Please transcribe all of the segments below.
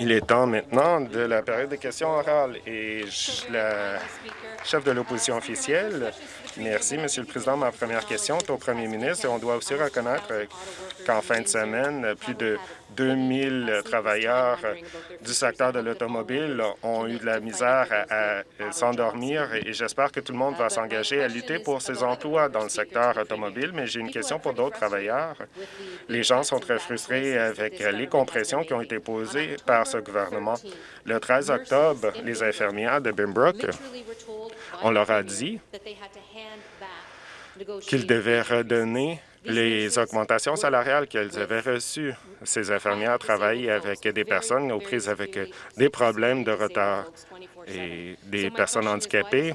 Il est temps maintenant de la période de questions orales et la chef de l'opposition officielle. Merci, Monsieur le Président. Ma première question est au premier ministre. On doit aussi reconnaître qu'en fin de semaine, plus de 2000 travailleurs du secteur de l'automobile ont eu de la misère à, s'endormir et j'espère que tout le monde va s'engager à lutter pour ces emplois dans le secteur automobile. Mais j'ai une question pour d'autres travailleurs. Les gens sont très frustrés avec les compressions qui ont été posées par ce gouvernement. Le 13 octobre, les infirmières de Bimbrook, on leur a dit qu'ils devaient redonner les augmentations salariales qu'elles avaient reçues. Ces infirmières travaillent avec des personnes aux prises avec des problèmes de retard et des personnes handicapées.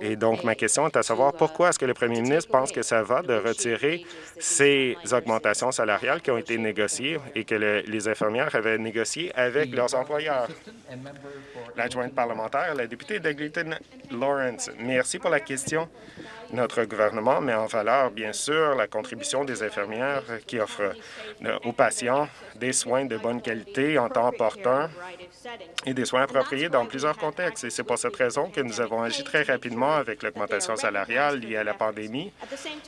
Et donc, ma question est à savoir pourquoi est-ce que le premier ministre pense que ça va de retirer ces augmentations salariales qui ont été négociées et que les infirmières avaient négociées avec leurs employeurs? L'adjointe parlementaire, la députée d'Eglinton Lawrence. Merci pour la question. Notre gouvernement met en valeur, bien sûr, la contribution des infirmières qui offrent euh, aux patients des soins de bonne qualité en temps opportun et des soins appropriés dans plusieurs contextes. Et c'est pour cette raison que nous avons agi très rapidement avec l'augmentation salariale liée à la pandémie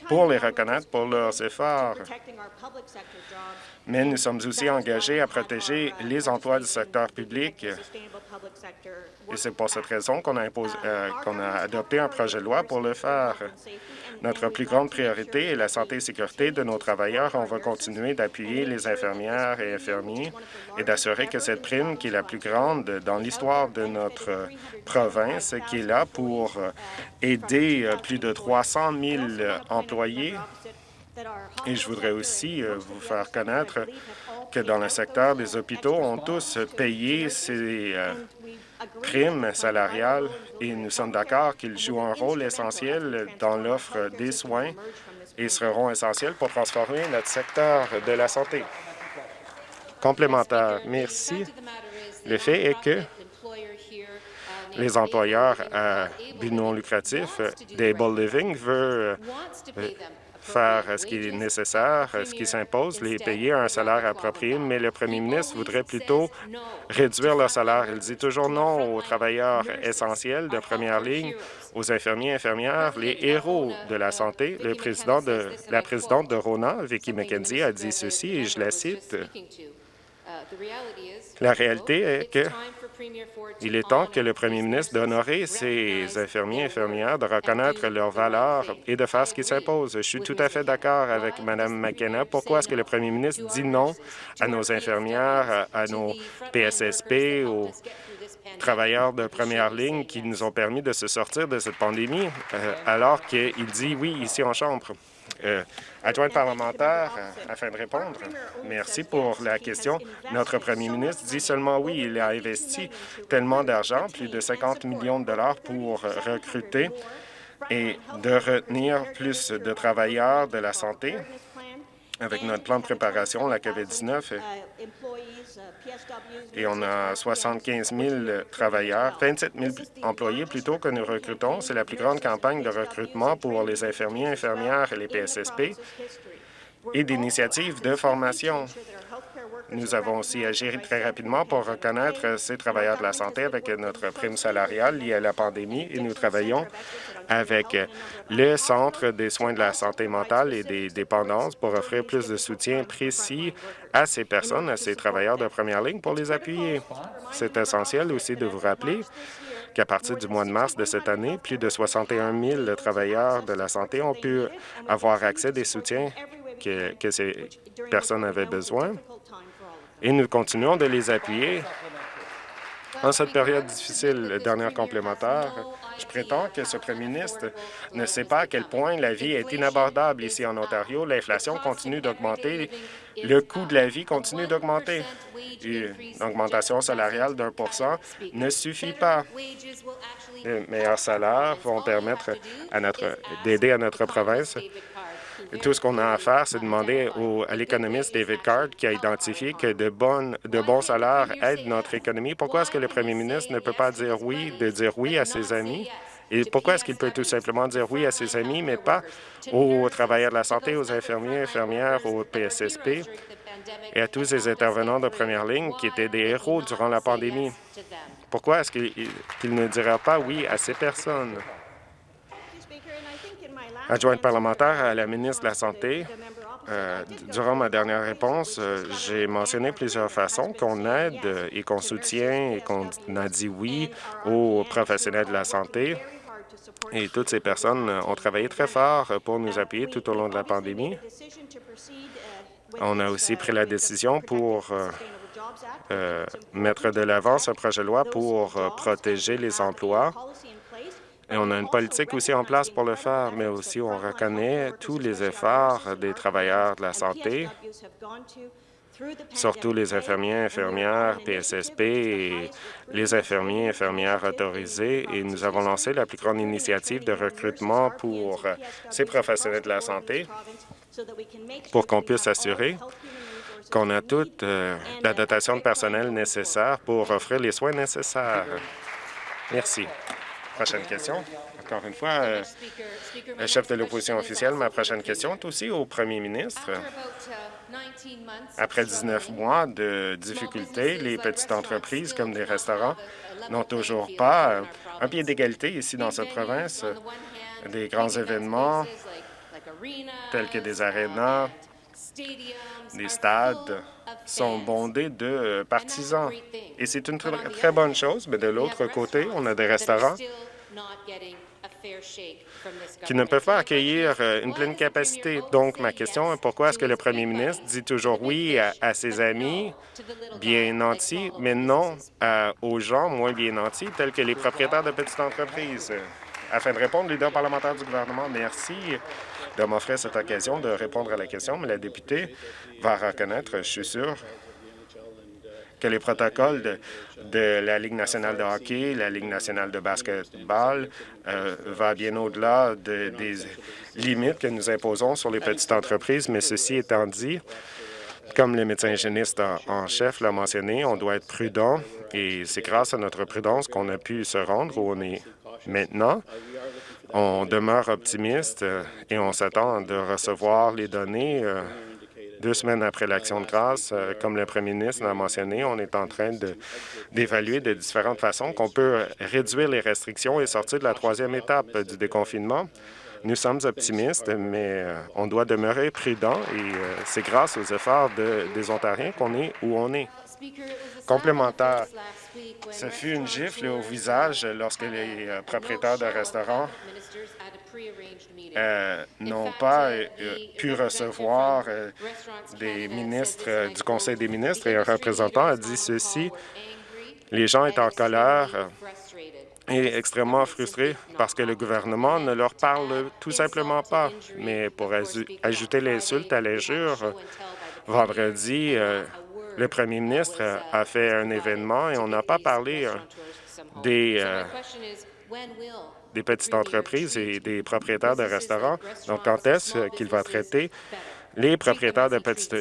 pour les reconnaître pour leurs efforts. Mais nous sommes aussi engagés à protéger les emplois du secteur public et c'est pour cette raison qu'on a, euh, a adopté un projet de loi pour le faire. Notre plus grande priorité est la santé et sécurité de nos travailleurs. On va continuer d'appuyer les infirmières et infirmiers et d'assurer que cette prime, qui est la plus grande dans l'histoire de notre province, qui est là pour aider plus de 300 000 employés, et je voudrais aussi euh, vous faire connaître que dans le secteur des hôpitaux, on tous payé ces euh, primes salariales et nous sommes d'accord qu'ils jouent un rôle essentiel dans l'offre des soins et seront essentiels pour transformer notre secteur de la santé. Complémentaire. Merci. Le fait est que les employeurs à but non lucratif d'Able Living veulent faire ce qui est nécessaire, ce qui s'impose, les payer un salaire approprié, mais le premier ministre voudrait plutôt réduire leur salaire. Il dit toujours non aux travailleurs essentiels de première ligne, aux infirmiers infirmières, les héros de la santé. Le président de, la présidente de Rona, Vicky McKenzie, a dit ceci, et je la cite, la réalité est que il est temps que le premier ministre d'honorer ses infirmiers et infirmières, de reconnaître leurs valeurs et de faire ce qui s'impose. Je suis tout à fait d'accord avec Mme McKenna. Pourquoi est-ce que le premier ministre dit non à nos infirmières, à nos PSSP, aux travailleurs de première ligne qui nous ont permis de se sortir de cette pandémie, euh, alors qu'il dit oui ici en Chambre? Euh, adjointe parlementaire, euh, afin de répondre. Merci pour la question. Notre premier ministre dit seulement oui, il a investi tellement d'argent, plus de 50 millions de dollars pour recruter et de retenir plus de travailleurs de la santé avec notre plan de préparation, la COVID-19, et on a 75 000 travailleurs, 27 000 employés plutôt que nous recrutons. C'est la plus grande campagne de recrutement pour les infirmiers, infirmières et les PSSP et d'initiatives de formation. Nous avons aussi agi très rapidement pour reconnaître ces travailleurs de la santé avec notre prime salariale liée à la pandémie et nous travaillons avec le Centre des soins de la santé mentale et des dépendances pour offrir plus de soutien précis à ces personnes, à ces travailleurs de première ligne pour les appuyer. C'est essentiel aussi de vous rappeler qu'à partir du mois de mars de cette année, plus de 61 000 travailleurs de la santé ont pu avoir accès des soutiens que, que ces personnes avaient besoin et nous continuons de les appuyer en cette période difficile. Dernière complémentaire, je prétends que ce premier ministre ne sait pas à quel point la vie est inabordable ici en Ontario. L'inflation continue d'augmenter, le coût de la vie continue d'augmenter. Une augmentation salariale d'un pour cent ne suffit pas. Les meilleurs salaires vont permettre d'aider à notre province tout ce qu'on a à faire, c'est demander à l'économiste David Card, qui a identifié que de, bonnes, de bons salaires aident notre économie. Pourquoi est-ce que le premier ministre ne peut pas dire oui, de dire oui à ses amis? Et pourquoi est-ce qu'il peut tout simplement dire oui à ses amis, mais pas aux travailleurs de la santé, aux infirmiers, infirmières, aux PSSP et à tous ces intervenants de première ligne qui étaient des héros durant la pandémie? Pourquoi est-ce qu'ils ne diraient pas oui à ces personnes? Adjointe parlementaire à la ministre de la Santé, euh, durant ma dernière réponse, euh, j'ai mentionné plusieurs façons qu'on aide et qu'on soutient et qu'on a dit oui aux professionnels de la santé. Et toutes ces personnes ont travaillé très fort pour nous appuyer tout au long de la pandémie. On a aussi pris la décision pour euh, mettre de l'avant ce projet de loi pour protéger les emplois et on a une politique aussi en place pour le faire, mais aussi on reconnaît tous les efforts des travailleurs de la santé, surtout les infirmiers, infirmières, PSSP et les infirmiers, infirmières autorisés. Et nous avons lancé la plus grande initiative de recrutement pour ces professionnels de la santé pour qu'on puisse assurer qu'on a toute euh, la dotation de personnel nécessaire pour offrir les soins nécessaires. Merci. Prochaine question. Encore une fois, euh, le chef de l'opposition officielle, ma prochaine question est aussi au premier ministre. Après 19 mois de difficultés, les petites entreprises comme des restaurants n'ont toujours pas euh, un pied d'égalité ici dans cette province. Des grands événements tels que des arénas, des stades sont bondés de partisans. Et c'est une très, très bonne chose, mais de l'autre côté, on a des restaurants qui ne peuvent pas accueillir euh, une pleine capacité? Donc, ma question est pourquoi est-ce que le premier ministre dit toujours oui à, ses amis bien nantis, mais non aux gens moins bien nantis, tels que les propriétaires de petites entreprises? Afin de répondre, leader parlementaire du gouvernement, merci de m'offrir cette occasion de répondre à la question, mais la députée va reconnaître, je suis sûr, que les protocoles de, la Ligue nationale de hockey, la Ligue nationale de basketball euh, va bien au-delà des limites que nous imposons sur les petites entreprises. Mais ceci étant dit, comme le médecin hygiéniste en chef l'a mentionné, on doit être prudent et c'est grâce à notre prudence qu'on a pu se rendre où on est maintenant. On demeure optimiste et on s'attend de recevoir les données euh, deux semaines après l'Action de grâce, euh, comme le premier ministre l'a mentionné, on est en train d'évaluer de, différentes façons qu'on peut réduire les restrictions et sortir de la troisième étape du déconfinement. Nous sommes optimistes, mais euh, on doit demeurer prudent et euh, c'est grâce aux efforts des Ontariens qu'on est où on est. Complémentaire, ce fut une gifle au visage lorsque les propriétaires de restaurants euh, n'ont pas euh, pu recevoir euh, des ministres du Conseil des ministres et un représentant a dit ceci. Les gens étaient en colère et extrêmement frustrés parce que le gouvernement ne leur parle tout simplement pas. Mais pour ajouter l'insulte à l'injure, vendredi, le premier ministre a fait un événement et on n'a pas parlé des des petites entreprises et des propriétaires de restaurants. Donc, quand est-ce qu'il va traiter les propriétaires de petites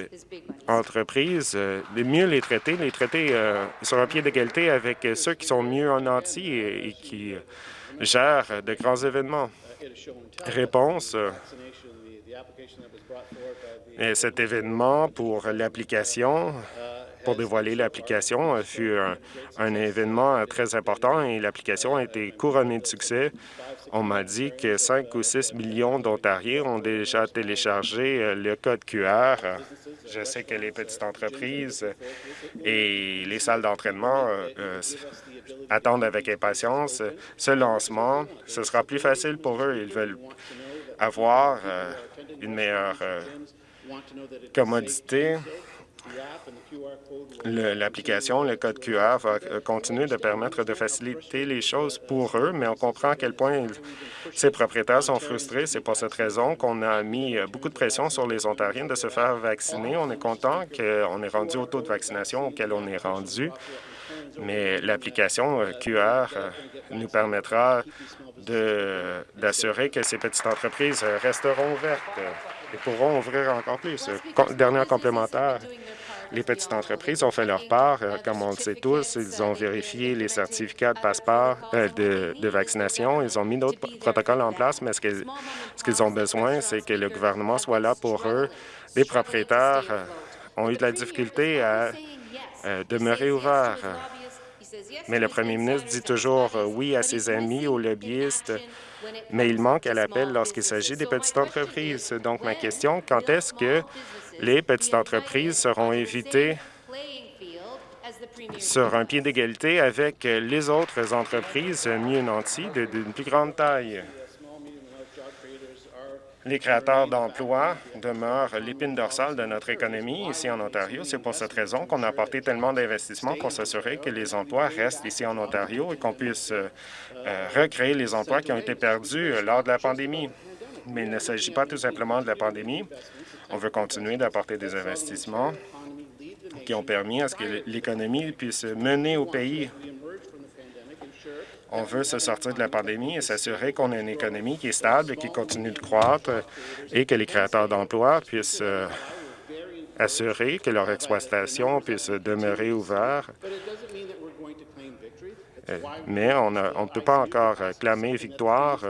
entreprises, euh, mieux les traiter, les traiter euh, sur un pied d'égalité avec ceux qui sont mieux en anti et, qui gèrent de grands événements. Réponse. Et cet événement pour l'application pour dévoiler l'application euh, fut un, événement euh, très important et l'application a été couronnée de succès. On m'a dit que 5 ou 6 millions d'Ontariens ont déjà téléchargé euh, le code QR. Je sais que les petites entreprises et les salles d'entraînement attendent avec impatience ce lancement. Ce sera plus facile pour eux. Ils veulent avoir une meilleure commodité L'application, le code QR va euh, continuer de permettre de faciliter les choses pour eux, mais on comprend à quel point ces propriétaires sont frustrés. C'est pour cette raison qu'on a mis euh, beaucoup de pression sur les Ontariens de se faire vacciner. On est content qu'on ait rendu au taux de vaccination auquel on est rendu, mais l'application euh, QR nous permettra d'assurer que ces petites entreprises resteront ouvertes et pourront ouvrir encore plus. Dernière complémentaire, les petites entreprises ont fait leur part. Euh, comme on le sait tous, ils ont vérifié les certificats de passeport euh, de, vaccination. Ils ont mis d'autres protocoles en place, mais ce qu'ils ont besoin, c'est que le gouvernement soit là pour eux. Des propriétaires euh, ont eu de la difficulté à euh, demeurer ouverts. Mais le premier ministre dit toujours oui à ses amis, aux lobbyistes, mais il manque à l'appel lorsqu'il s'agit des petites entreprises. Donc, ma question, quand est-ce que les petites entreprises seront évitées sur un pied d'égalité avec les autres entreprises mieux nanties d'une plus grande taille? Les créateurs d'emplois demeurent l'épine dorsale de notre économie ici en Ontario. C'est pour cette raison qu'on a apporté tellement d'investissements pour s'assurer que les emplois restent ici en Ontario et qu'on puisse euh, euh, recréer les emplois qui ont été perdus euh, lors de la pandémie. Mais il ne s'agit pas tout simplement de la pandémie. On veut continuer d'apporter des investissements qui ont permis à ce que l'économie puisse mener au pays on veut se sortir de la pandémie et s'assurer qu'on a une économie qui est stable, qui continue de croître et que les créateurs d'emplois puissent euh, assurer que leur exploitation puisse demeurer ouverte. Euh, mais on ne peut pas encore clamer victoire.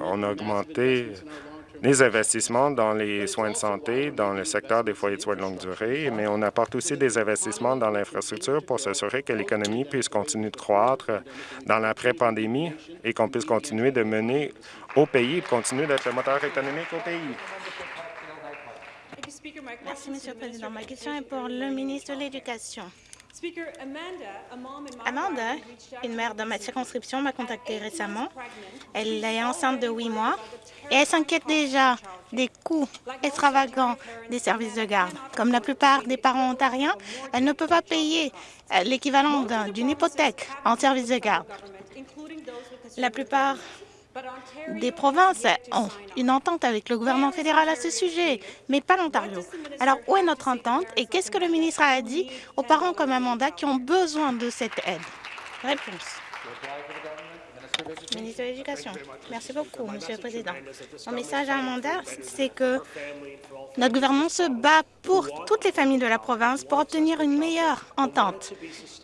On a augmenté les investissements dans les soins de santé, dans le secteur des foyers de soins de longue durée, mais on apporte aussi des investissements dans l'infrastructure pour s'assurer que l'économie puisse continuer de croître dans l'après-pandémie et qu'on puisse continuer de mener au pays et continuer d'être le moteur économique au pays. Merci, Monsieur le Président. Ma question est pour le ministre de l'Éducation. Amanda, une mère dans ma circonscription, m'a contacté récemment. Elle est enceinte de huit mois et elle s'inquiète déjà des coûts extravagants des services de garde. Comme la plupart des parents ontariens, elle ne peut pas payer euh, l'équivalent d'une hypothèque en services de garde. La plupart des provinces ont une entente avec le gouvernement fédéral à ce sujet, mais pas l'Ontario. Alors, où est notre entente et qu'est-ce que le ministre a dit aux parents comme Amanda qui ont besoin de cette aide? Réponse. Ministre de l'Éducation. Merci beaucoup, Monsieur le Président. Mon message à Amanda, c'est que notre gouvernement se bat pour toutes les familles de la province pour obtenir une meilleure entente,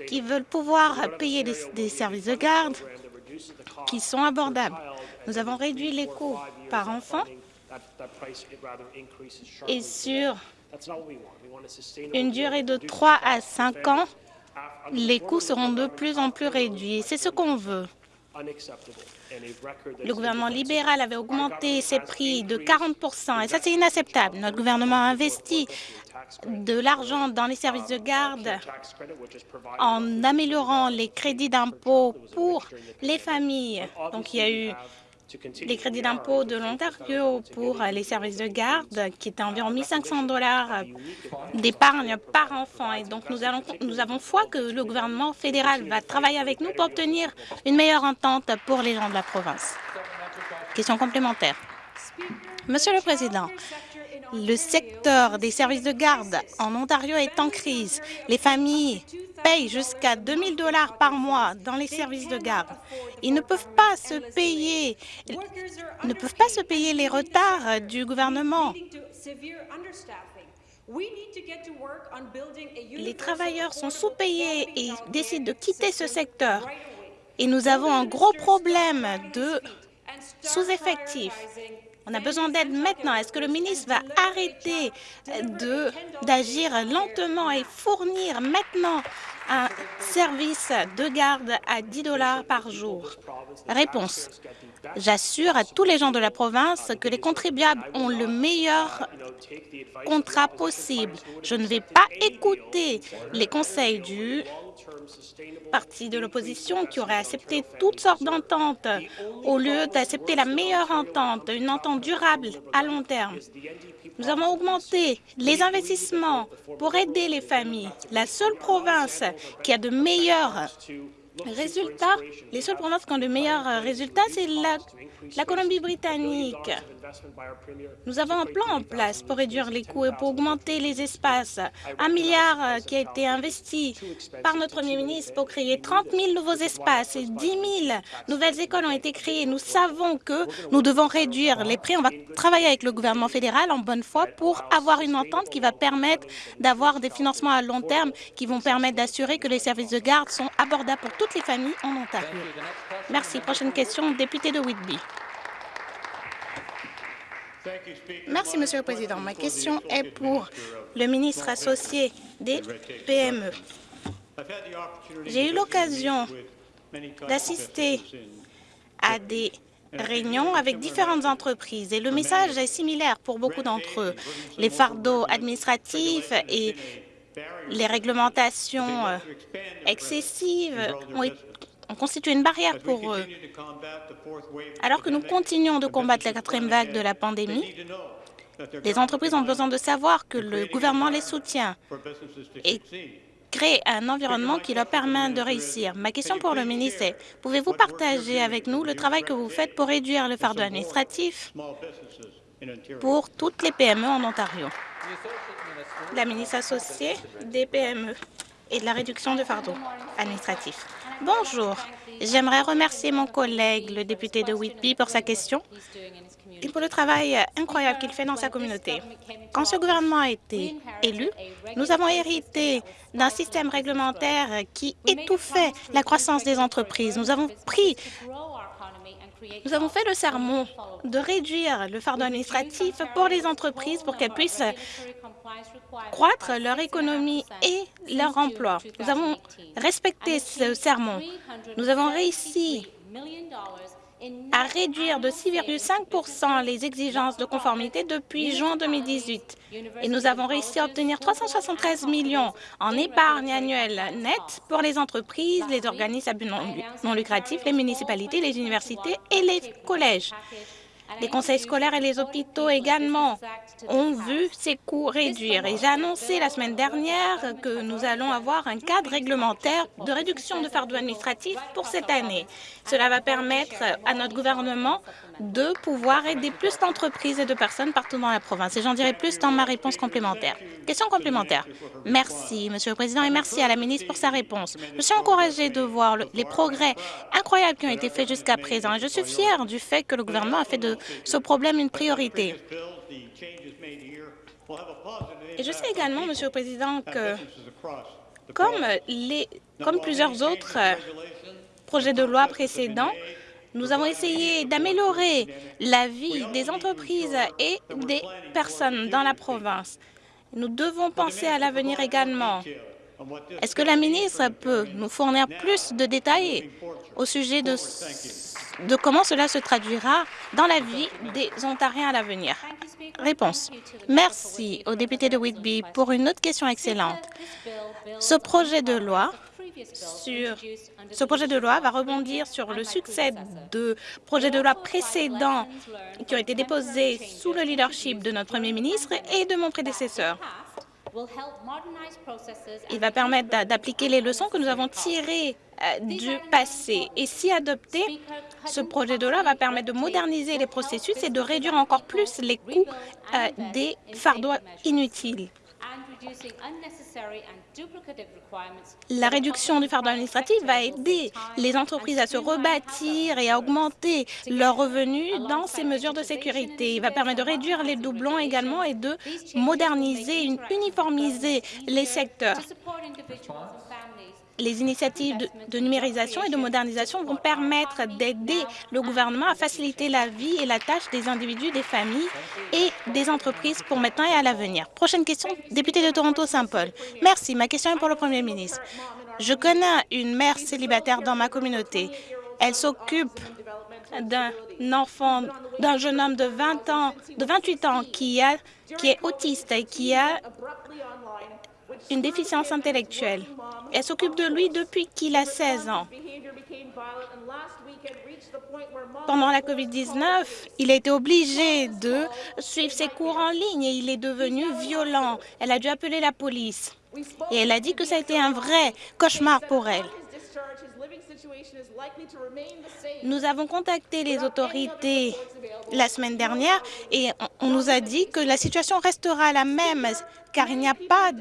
qui veulent pouvoir payer des services de garde qui sont abordables. Nous avons réduit les coûts par enfant et sur une durée de 3 à 5 ans, les coûts seront de plus en plus réduits. C'est ce qu'on veut. Le gouvernement libéral avait augmenté ses prix de 40% et ça, c'est inacceptable. Notre gouvernement a investi de l'argent dans les services de garde en améliorant les crédits d'impôt pour les familles. Donc, il y a eu les crédits d'impôt de l'Ontario pour les services de garde, qui étaient environ 1 500 dollars d'épargne par enfant. Et donc, nous avons foi que le gouvernement fédéral va travailler avec nous pour obtenir une meilleure entente pour les gens de la province. Question complémentaire. Monsieur le Président, le secteur des services de garde en Ontario est en crise. Les familles payent jusqu'à 2 000 dollars par mois dans les services de garde. Ils ne peuvent pas se payer, ne peuvent pas se payer les retards du gouvernement. Les travailleurs sont sous-payés et décident de quitter ce secteur. Et nous avons un gros problème de sous-effectifs. On a besoin d'aide maintenant. Est-ce que le ministre va arrêter d'agir lentement et fournir maintenant un service de garde à 10 dollars par jour? Réponse. J'assure à tous les gens de la province que les contribuables ont le meilleur contrat possible. Je ne vais pas écouter les conseils du parti de l'opposition qui aurait accepté toutes sortes d'ententes au lieu d'accepter la meilleure entente, une entente durable à long terme. Nous avons augmenté les investissements pour aider les familles. La seule province qui a de meilleurs résultats, les seules provinces qui ont de meilleurs résultats, c'est la Colombie-Britannique. Nous avons un plan en place pour réduire les coûts et pour augmenter les espaces. Un milliard euh, qui a été investi par notre Premier ministre pour créer 30 000 nouveaux espaces et 10 000 nouvelles écoles ont été créées. Nous savons que nous devons réduire les prix. On va travailler avec le gouvernement fédéral en bonne foi pour avoir une entente qui va permettre d'avoir des financements à long terme qui vont permettre d'assurer que les services de garde sont abordables pour toutes les familles en Ontario. Merci. Prochaine question, député de Whitby. Merci, Monsieur le Président. Ma question est pour le ministre associé des PME. J'ai eu l'occasion d'assister à des réunions avec différentes entreprises et le message est similaire pour beaucoup d'entre eux. Les fardeaux administratifs et les réglementations euh, excessives ont, constitué une barrière pour eux. Alors que nous continuons de combattre la quatrième vague de la pandémie, les entreprises ont besoin de savoir que le gouvernement les soutient et créer un environnement qui leur permet de réussir. Ma question pour le ministre est, pouvez-vous partager avec nous le travail que vous faites pour réduire le fardeau administratif pour toutes les PME en Ontario? La ministre associée des PME et de la réduction du fardeau administratif. Bonjour. J'aimerais remercier mon collègue, le député de Whitby, pour sa question et pour le travail incroyable qu'il fait dans sa communauté. Quand ce gouvernement a été élu, nous avons hérité d'un système réglementaire qui étouffait la croissance des entreprises. Nous avons pris nous avons fait le sermon de réduire le fardeau administratif pour les entreprises pour qu'elles puissent croître leur économie et leur emploi. Nous avons respecté ce sermon. Nous avons réussi à réduire de 6,5% les exigences de conformité depuis juin 2018. Et nous avons réussi à obtenir 373 millions en épargne annuelle nette pour les entreprises, les organismes non lucratif, les municipalités, les universités et les collèges. Les conseils scolaires et les hôpitaux également ont vu ces coûts réduire. Et j'ai annoncé la semaine dernière que nous allons avoir un cadre réglementaire de réduction de fardeau administratif pour cette année. Cela va permettre à notre gouvernement de pouvoir aider plus d'entreprises et de personnes partout dans la province. Et j'en dirai plus dans ma réponse complémentaire. Question complémentaire. Merci, Monsieur le Président, et merci à la ministre pour sa réponse. Je suis encouragée de voir les progrès incroyables qui ont été faits jusqu'à présent. Et je suis fière du fait que le gouvernement a fait de ce problème une priorité. Et je sais également, Monsieur le Président, que comme, les, comme plusieurs autres projets de loi précédents, nous avons essayé d'améliorer la vie des entreprises et des personnes dans la province. Nous devons penser à l'avenir également. Est-ce que la ministre peut nous fournir plus de détails au sujet de, comment cela se traduira dans la vie des Ontariens à l'avenir? Réponse. Merci au député de Whitby pour une autre question excellente. Ce projet de loi ce projet de loi va rebondir sur le succès de projets de loi précédents qui ont été déposés sous le leadership de notre Premier ministre et de mon prédécesseur. Il va permettre d'appliquer les leçons que nous avons tirées euh, du passé. Et si adopté, ce projet de loi va permettre de moderniser les processus et de réduire encore plus les coûts euh, des fardeaux inutiles. La réduction du fardeau administratif va aider les entreprises à se rebâtir et à augmenter leurs revenus dans ces mesures de sécurité. Il va permettre de réduire les doublons également et de moderniser, uniformiser les secteurs les initiatives de, numérisation et de modernisation vont permettre d'aider le gouvernement à faciliter la vie et la tâche des individus, des familles et des entreprises pour maintenant et à l'avenir. Prochaine question, député de Toronto-Saint-Paul. Merci. Ma question est pour le Premier ministre. Je connais une mère célibataire dans ma communauté. Elle s'occupe d'un enfant, d'un jeune homme de 20 ans, de 28 ans qui est autiste et qui a une déficience intellectuelle. Elle s'occupe de lui depuis qu'il a 16 ans. Pendant la COVID-19, il a été obligé de suivre ses cours en ligne et il est devenu violent. Elle a dû appeler la police et elle a dit que ça a été un vrai cauchemar pour elle. Nous avons contacté les autorités la semaine dernière et on nous a dit que la situation restera la même car il n'y a pas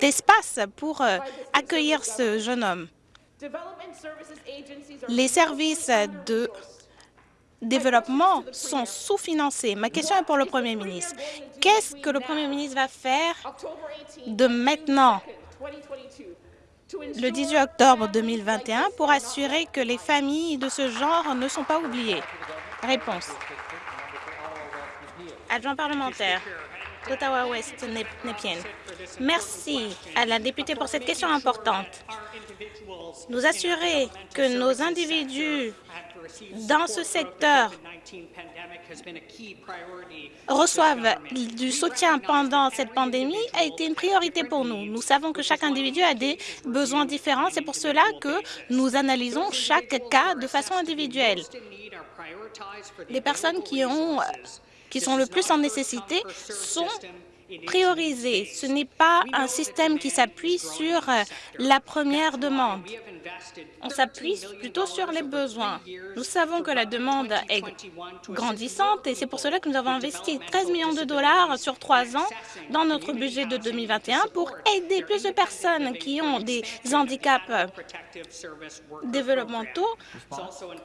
d'espace pour euh, accueillir ce jeune homme. Les services de développement sont sous-financés. Ma question est pour le Premier ministre. Qu'est-ce que le Premier ministre va faire de maintenant? Le 18 octobre 2021 pour assurer que les familles de ce genre ne sont pas oubliées? Réponse. Adjoint parlementaire d'Ottawa-Ouest, Népien. Merci à la députée pour cette question importante. Nous assurer que nos individus dans ce secteur reçoivent du soutien pendant cette pandémie a été une priorité pour nous. Nous savons que chaque individu a des besoins différents. C'est pour cela que nous analysons chaque cas de façon individuelle. Les personnes qui, ont, qui sont le plus en nécessité sont priorisées. Ce n'est pas un système qui s'appuie sur la première demande on s'appuie plutôt sur les besoins. Nous savons que la demande est grandissante et c'est pour cela que nous avons investi 13 millions de dollars sur trois ans dans notre budget de 2021 pour aider plus de personnes qui ont des handicaps développementaux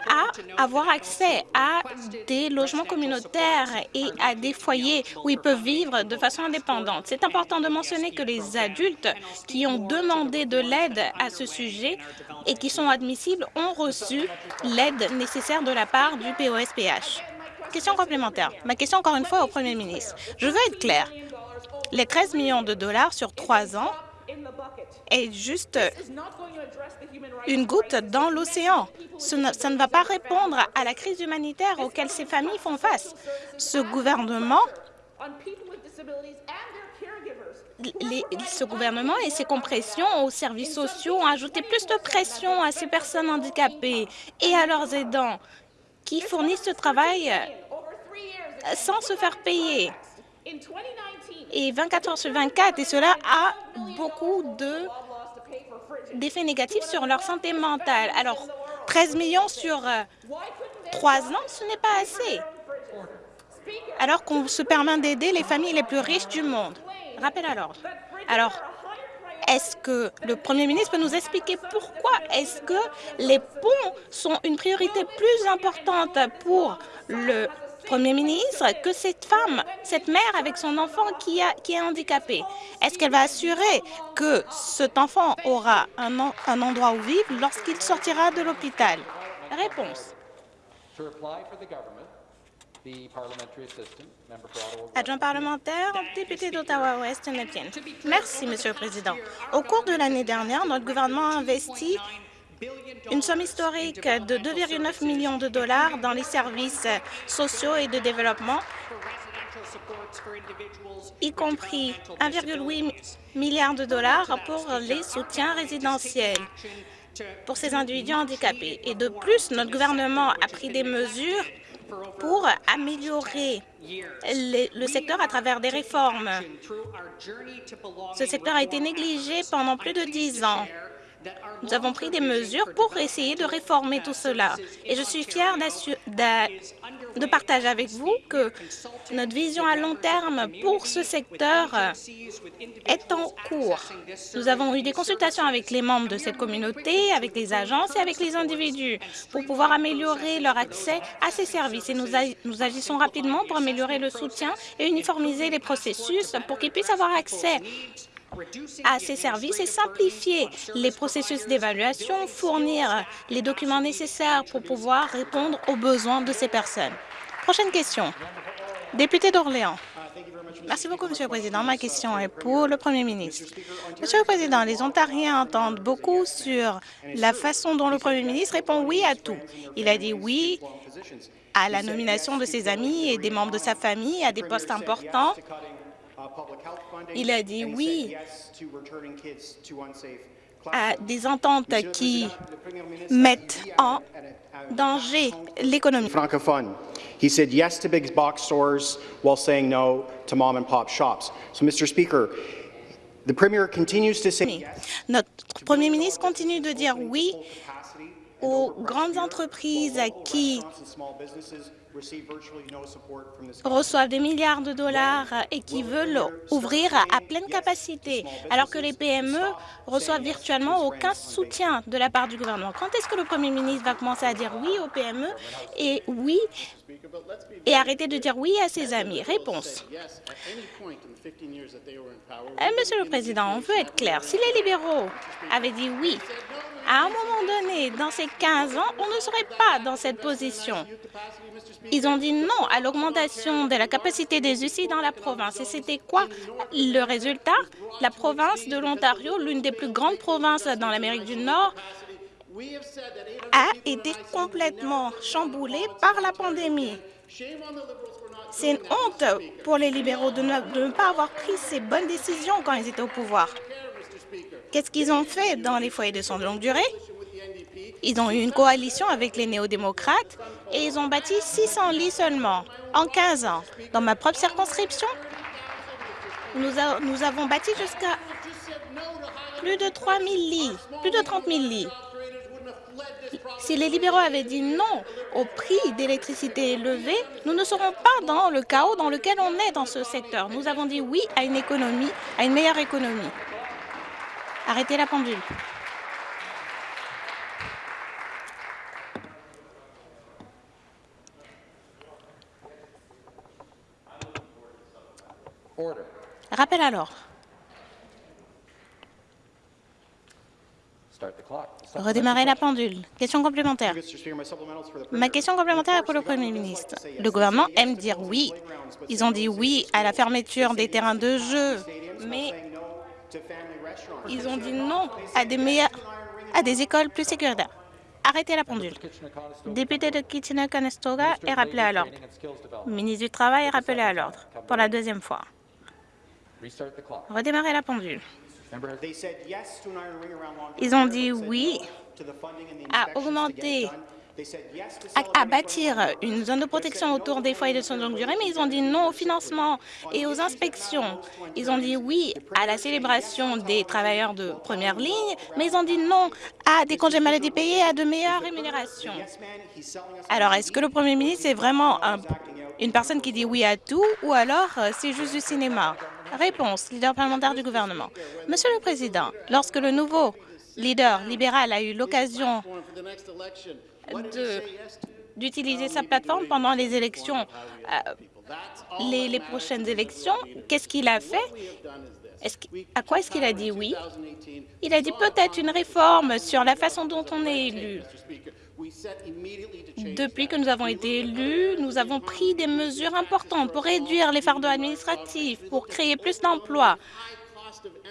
à avoir accès à des logements communautaires et à des foyers où ils peuvent vivre de façon indépendante. C'est important de mentionner que les adultes qui ont demandé de l'aide à ce sujet et qui sont admissibles ont reçu l'aide nécessaire de la part du POSPH. Question complémentaire. Ma question encore une fois au Premier ministre. Je veux être clair. Les 13 millions de dollars sur trois ans est juste une goutte dans l'océan. Ça ne va pas répondre à la crise humanitaire auquel ces familles font face. Ce gouvernement ce gouvernement et ses compressions aux services sociaux ont ajouté plus de pression à ces personnes handicapées et à leurs aidants qui fournissent ce travail euh, sans se faire payer. Et 24 heures sur 24, et cela a beaucoup d'effets négatifs sur leur santé mentale. Alors, 13 millions sur euh, trois ans, ce n'est pas assez. Alors qu'on se permet d'aider les familles les plus riches du monde. Rappel à l'ordre. Alors, est-ce que le Premier ministre peut nous expliquer pourquoi est-ce que les ponts sont une priorité plus importante pour le Premier ministre que cette femme, cette mère avec son enfant qui, est handicapé? Est-ce qu'elle va assurer que cet enfant aura un, un endroit où vivre lorsqu'il sortira de l'hôpital? Réponse. Adjoint parlementaire, député d'Ottawa-Ouest, Merci, Monsieur le Président. Au cours de l'année dernière, notre gouvernement a investi une somme historique de 2,9 millions de dollars dans les services sociaux et de développement, y compris 1,8 milliard de dollars pour les soutiens résidentiels pour ces individus handicapés. Et de plus, notre gouvernement a pris des mesures pour améliorer le secteur à travers des réformes. Ce secteur a été négligé pendant plus de dix ans. Nous avons pris des mesures pour essayer de réformer tout cela. Et je suis fière de partager avec vous que notre vision à long terme pour ce secteur est en cours. Nous avons eu des consultations avec les membres de cette communauté, avec les agences et avec les individus pour pouvoir améliorer leur accès à ces services. Et nous, nous agissons rapidement pour améliorer le soutien et uniformiser les processus pour qu'ils puissent avoir accès à ces services et simplifier les processus d'évaluation, fournir les documents nécessaires pour pouvoir répondre aux besoins de ces personnes. Prochaine question. Député d'Orléans. Merci beaucoup, Monsieur le Président. Ma question est pour le Premier ministre. Monsieur le Président, les Ontariens entendent beaucoup sur la façon dont le Premier ministre répond oui à tout. Il a dit oui à la nomination de ses amis et des membres de sa famille à des postes importants il a dit oui à des ententes qui mettent en danger l'économie. francophone. He said yes to big box stores while saying no to mom and pop shops. So, Mr. Speaker, the Premier continues to say Notre Premier ministre continue de dire oui aux grandes entreprises qui reçoivent des milliards de dollars et qui veulent ouvrir à pleine capacité, alors que les PME reçoivent virtuellement aucun soutien de la part du gouvernement. Quand est-ce que le Premier ministre va commencer à dire oui aux PME et oui et arrêter de dire oui à ses amis? Réponse. Eh, Monsieur le Président, on veut être clair. Si les libéraux avaient dit oui À un moment donné, dans ces 15 ans, on ne serait pas dans cette position. Ils ont dit non à l'augmentation de la capacité des UCI dans la province. Et c'était quoi le résultat? La province de l'Ontario, l'une des plus grandes provinces dans l'Amérique du Nord, a été complètement chamboulée par la pandémie. C'est une honte pour les libéraux de ne, de ne, pas avoir pris ces bonnes décisions quand ils étaient au pouvoir. Qu'est-ce qu'ils ont fait dans les foyers de soins de longue durée? Ils ont eu une coalition avec les néo-démocrates et ils ont bâti 600 lits seulement en 15 ans. Dans ma propre circonscription, nous, avons bâti jusqu'à plus de 3 000 lits, plus de 30 000 lits. Si les libéraux avaient dit non au prix d'électricité élevé, nous ne serons pas dans le chaos dans lequel on est dans ce secteur. Nous avons dit oui à une économie, à une meilleure économie. Arrêtez la pendule. Rappel alors. Redémarrer la pendule. Question complémentaire. Ma question complémentaire est pour le Premier ministre. Le gouvernement aime dire oui. Ils ont dit oui à la fermeture des terrains de jeu, mais ils ont dit non à des, à des écoles plus sécuritaires. Arrêtez la pendule. Député de Kitchener-Conestoga est rappelé à l'ordre. Ministre du Travail est rappelé à l'ordre pour la deuxième fois. Redémarrer la pendule. Ils ont dit oui à augmenter, à, bâtir une zone de protection autour des foyers de soins de longue durée, mais ils ont dit non au financement et aux inspections. Ils ont dit oui à la célébration des travailleurs de première ligne, mais ils ont dit non à des congés maladie payés et à de meilleures rémunérations. Alors, est-ce que le Premier ministre est vraiment un, une personne qui dit oui à tout ou alors euh, c'est juste du cinéma? Réponse, leader parlementaire du gouvernement. Monsieur le Président, lorsque le nouveau leader libéral a eu l'occasion d'utiliser sa plateforme pendant les élections, euh, les, prochaines élections, qu'est-ce qu'il a fait? À quoi est-ce qu'il a dit oui? Il a dit peut-être une réforme sur la façon dont on est élu. Depuis que nous avons été élus, nous avons pris des mesures importantes pour réduire les fardeaux administratifs, pour créer plus d'emplois.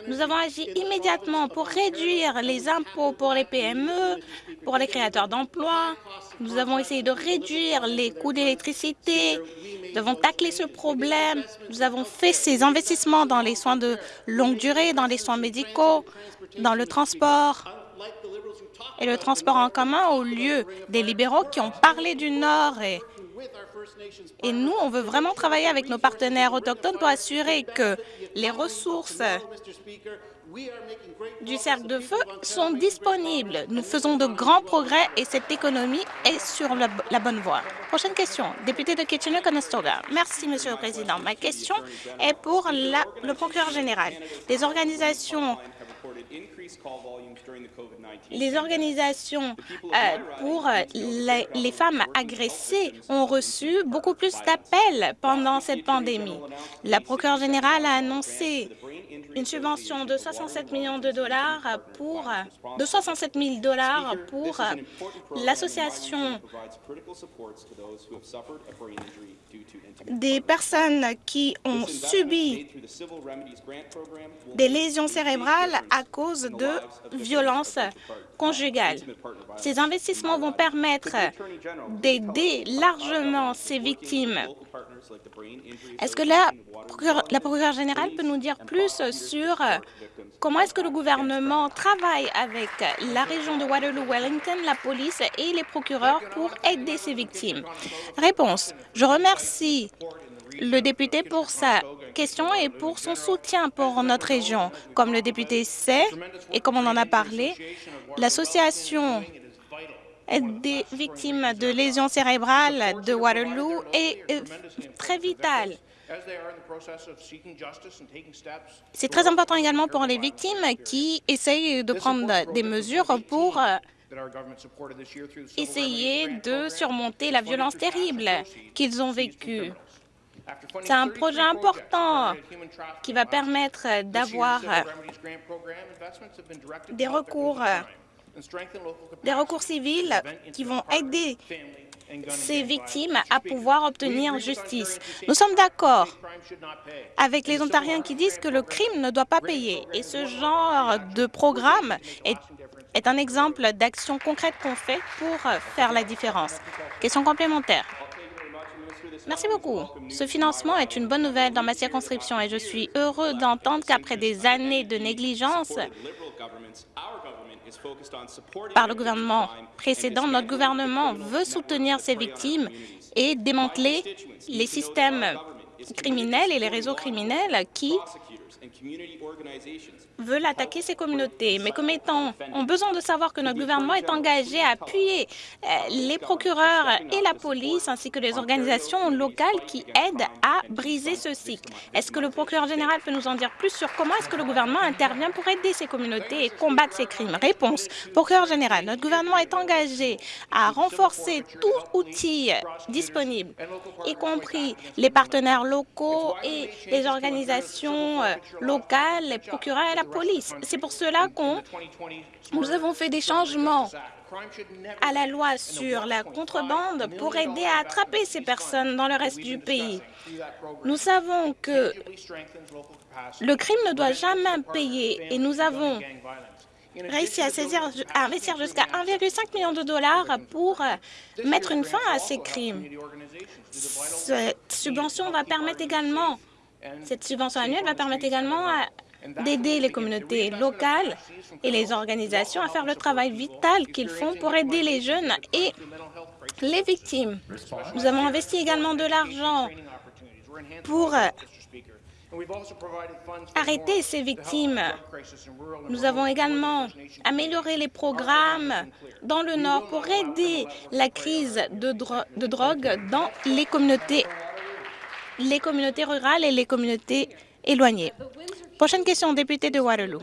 Nous avons agi immédiatement pour réduire les impôts pour les PME, pour les créateurs d'emplois. Nous avons essayé de réduire les coûts d'électricité. Nous avons taclé ce problème. Nous avons fait ces investissements dans les soins de longue durée, dans les soins médicaux, dans le transport et le transport en commun au lieu des libéraux qui ont parlé du Nord. Et, et nous, on veut vraiment travailler avec nos partenaires autochtones pour assurer que les ressources du cercle de feu sont disponibles. Nous faisons de grands progrès et cette économie est sur la, bonne voie. Prochaine question, député de Kitchener-Conestoga. Merci, Monsieur le Président. Ma question est pour la, le procureur général. Les organisations les organisations euh, pour les, les, femmes agressées ont reçu beaucoup plus d'appels pendant cette pandémie. La procureure générale a annoncé une subvention de 67 millions de dollars pour de 67 000 dollars pour l'association des personnes qui ont subi des lésions cérébrales à cause de violences conjugales. Ces investissements vont permettre d'aider largement ces victimes. Est-ce que la, la procureure générale peut nous dire plus sur comment est-ce que le gouvernement travaille avec la région de Waterloo-Wellington, la police et les procureurs pour aider ces victimes? Réponse. Je remercie le député pour sa question et pour son soutien pour notre région. Comme le député sait et comme on en a parlé, l'association des victimes de lésions cérébrales de Waterloo est très vitale. C'est très important également pour les victimes qui essayent de prendre des mesures pour essayer de surmonter la violence terrible qu'ils ont vécue. C'est un projet important qui va permettre d'avoir des recours des recours civils qui vont aider ces victimes à pouvoir obtenir justice. Nous sommes d'accord avec les Ontariens qui disent que le crime ne doit pas payer. Et ce genre de programme est, est un exemple d'action concrète qu'on fait pour faire la différence. Question complémentaire. Merci beaucoup. Ce financement est une bonne nouvelle dans ma circonscription et je suis heureux d'entendre qu'après des années de négligence par le gouvernement précédent, notre gouvernement veut soutenir ces victimes et démanteler les systèmes criminels et les réseaux criminels qui veulent attaquer ces communautés. Mes commettants ont besoin de savoir que notre gouvernement est engagé à appuyer euh, les procureurs et la police ainsi que les organisations locales qui aident à briser ce cycle. Est-ce que le procureur général peut nous en dire plus sur comment est-ce que le gouvernement intervient pour aider ces communautés et combattre ces crimes? Réponse. Procureur général, notre gouvernement est engagé à renforcer tout outil disponible, y compris les partenaires locaux et les organisations euh, locales, les procureurs et la C'est pour cela que nous avons fait des changements à la loi sur la contrebande pour aider à attraper ces personnes dans le reste du pays. Nous savons que le crime ne doit jamais payer et nous avons réussi à, saisir, à investir jusqu'à 1,5 million de dollars pour mettre une fin à ces crimes. Cette subvention va permettre également, cette subvention annuelle va permettre également à d'aider les communautés locales et les organisations à faire le travail vital qu'ils font pour aider les jeunes et les victimes. Nous avons investi également de l'argent pour arrêter ces victimes. Nous avons également amélioré les programmes dans le Nord pour aider la crise de, drogue dans les communautés rurales et les communautés éloignées. Prochaine question, député de Waterloo.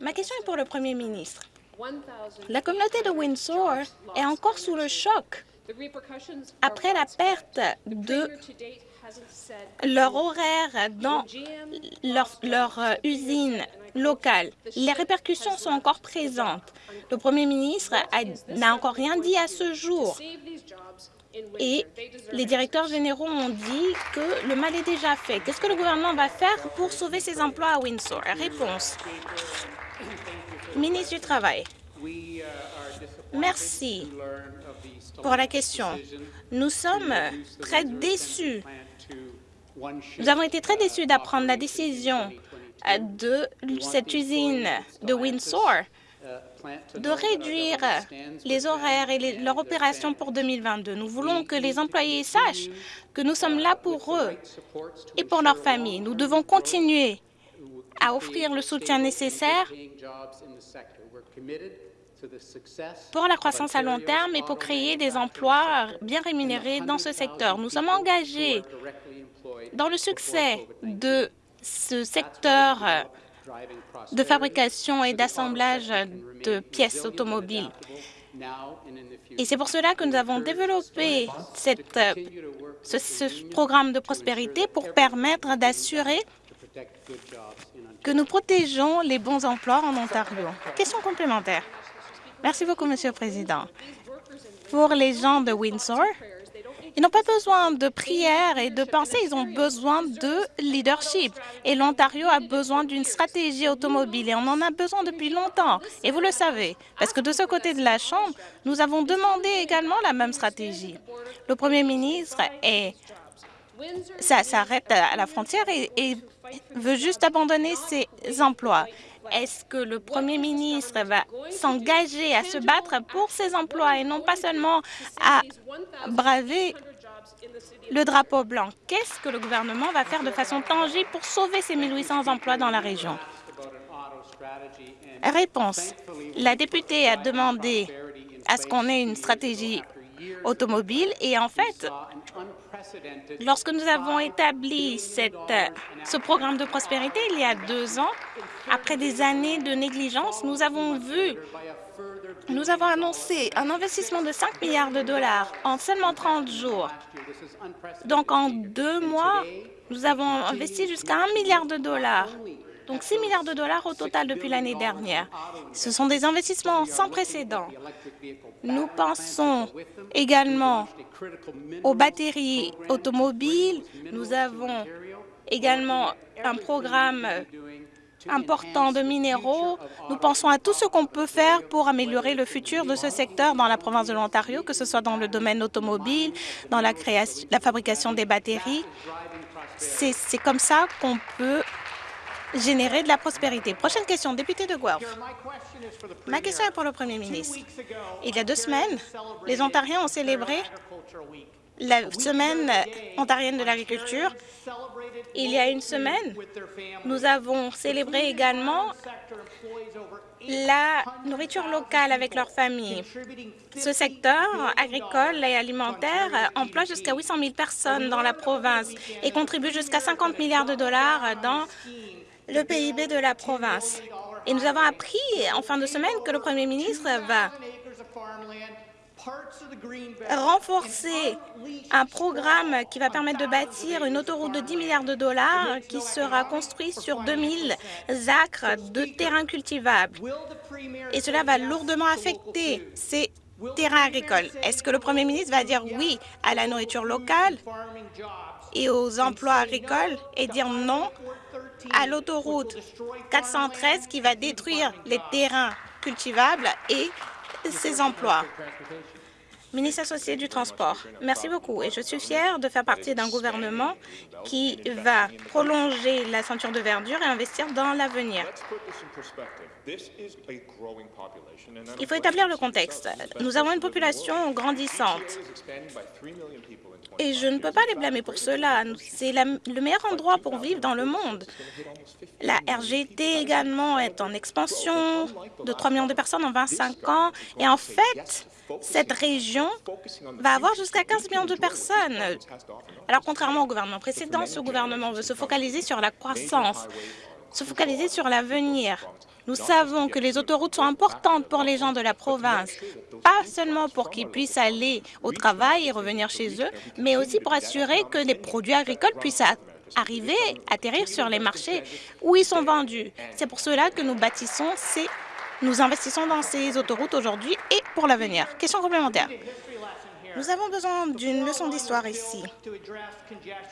Ma question est pour le Premier ministre. La communauté de Windsor est encore sous le choc après la perte de leur horaire dans leur, leur euh, usine locale. Les répercussions sont encore présentes. Le Premier ministre n'a encore rien dit à ce jour et les directeurs généraux ont dit que le mal est déjà fait. Qu'est-ce que le gouvernement va faire pour sauver ces emplois à Windsor? Réponse. Ministre du Travail. Merci pour la question. Nous sommes très déçus. Nous avons été très déçus d'apprendre la décision de cette usine de Windsor de réduire les horaires et leur opération pour 2022. Nous voulons que les employés sachent que nous sommes là pour eux et pour leurs familles. Nous devons continuer à offrir le soutien nécessaire pour la croissance à long terme et pour créer des emplois bien rémunérés dans ce secteur. Nous sommes engagés dans le succès de ce secteur de fabrication et d'assemblage de pièces automobiles. Et c'est pour cela que nous avons développé cette, ce, ce programme de prospérité pour permettre d'assurer que nous protégeons les bons emplois en Ontario. Question complémentaire. Merci beaucoup, Monsieur le Président. Pour les gens de Windsor, ils n'ont pas besoin de prières et de pensées, ils ont besoin de leadership. Et l'Ontario a besoin d'une stratégie automobile et on en a besoin depuis longtemps. Et vous le savez, parce que de ce côté de la Chambre, nous avons demandé également la même stratégie. Le Premier ministre s'arrête à la frontière et, veut juste abandonner ses emplois. Est-ce que le Premier ministre va s'engager à se battre pour ses emplois et non pas seulement à braver le drapeau blanc? Qu'est-ce que le gouvernement va faire de façon tangible pour sauver ces 1800 emplois dans la région? Réponse. La députée a demandé à ce qu'on ait une stratégie automobile et en fait, Lorsque nous avons établi ce programme de prospérité il y a deux ans, après des années de négligence, nous avons vu, nous avons annoncé un investissement de 5 milliards de dollars en seulement 30 jours. Donc, en deux mois, nous avons investi jusqu'à 1 milliard de dollars. Donc 6 milliards de dollars au total depuis l'année dernière. Ce sont des investissements sans précédent. Nous pensons également aux batteries automobiles. Nous avons également un programme important de minéraux. Nous pensons à tout ce qu'on peut faire pour améliorer le futur de ce secteur dans la province de l'Ontario, que ce soit dans le domaine automobile, dans la, création, la fabrication des batteries. C'est comme ça qu'on peut générer de la prospérité. Prochaine question, député de Guelph. Ma question est pour le Premier ministre. Il y a deux semaines, les Ontariens ont célébré la semaine ontarienne de l'agriculture. Il y a une semaine, nous avons célébré également la nourriture locale avec leurs familles. Ce secteur agricole et alimentaire emploie jusqu'à 800 000 personnes dans la province et contribue jusqu'à 50 milliards de dollars dans le PIB de la province. Et nous avons appris en fin de semaine que le Premier ministre va renforcer un programme qui va permettre de bâtir une autoroute de 10 milliards de dollars qui sera construite sur 2000 acres de terrains cultivables. Et cela va lourdement affecter ces terrains agricoles. Est-ce que le Premier ministre va dire oui à la nourriture locale et aux emplois agricoles et dire non à l'autoroute 413 qui va détruire les terrains cultivables et ses emplois ministre associé du Transport. Merci beaucoup et je suis fière de faire partie d'un gouvernement qui va prolonger la ceinture de verdure et investir dans l'avenir. Il faut établir le contexte. Nous avons une population grandissante et je ne peux pas les blâmer pour cela. C'est le meilleur endroit pour vivre dans le monde. La RGT également est en expansion de 3 millions de personnes en 25 ans et en fait, cette région va avoir jusqu'à 15 millions de personnes. Alors, contrairement au gouvernement précédent, ce gouvernement veut se focaliser sur la croissance, se focaliser sur l'avenir. Nous savons que les autoroutes sont importantes pour les gens de la province, pas seulement pour qu'ils puissent aller au travail et revenir chez eux, mais aussi pour assurer que les produits agricoles puissent arriver, atterrir sur les marchés où ils sont vendus. C'est pour cela que nous bâtissons ces nous investissons dans ces autoroutes aujourd'hui et pour l'avenir. Question complémentaire. Nous avons besoin d'une leçon d'histoire ici.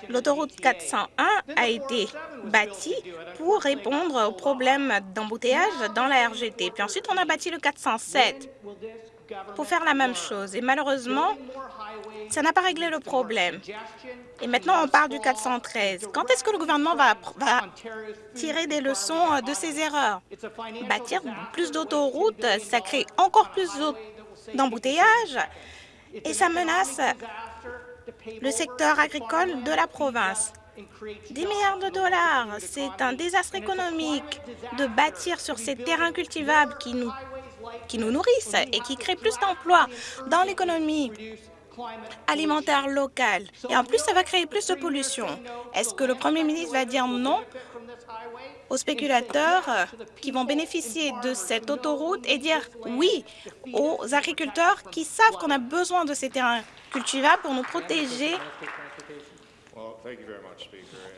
L'autoroute 401 a été bâtie pour répondre aux problèmes d'embouteillage dans la RGT. Puis ensuite, on a bâti le 407 pour faire la même chose. Et malheureusement, ça n'a pas réglé le problème. Et maintenant, on parle du 413. Quand est-ce que le gouvernement va, va tirer des leçons de ces erreurs? Bâtir plus d'autoroutes, ça crée encore plus d'embouteillages et ça menace le secteur agricole de la province. 10 milliards de dollars, c'est un désastre économique de bâtir sur ces terrains cultivables qui nous, qui nous nourrissent et qui créent plus d'emplois dans l'économie alimentaire locale. Et en plus, ça va créer plus de pollution. Est-ce que le premier ministre va dire non? Aux spéculateurs qui vont bénéficier de cette autoroute et dire oui aux agriculteurs qui savent qu'on a besoin de ces terrains cultivables pour nous protéger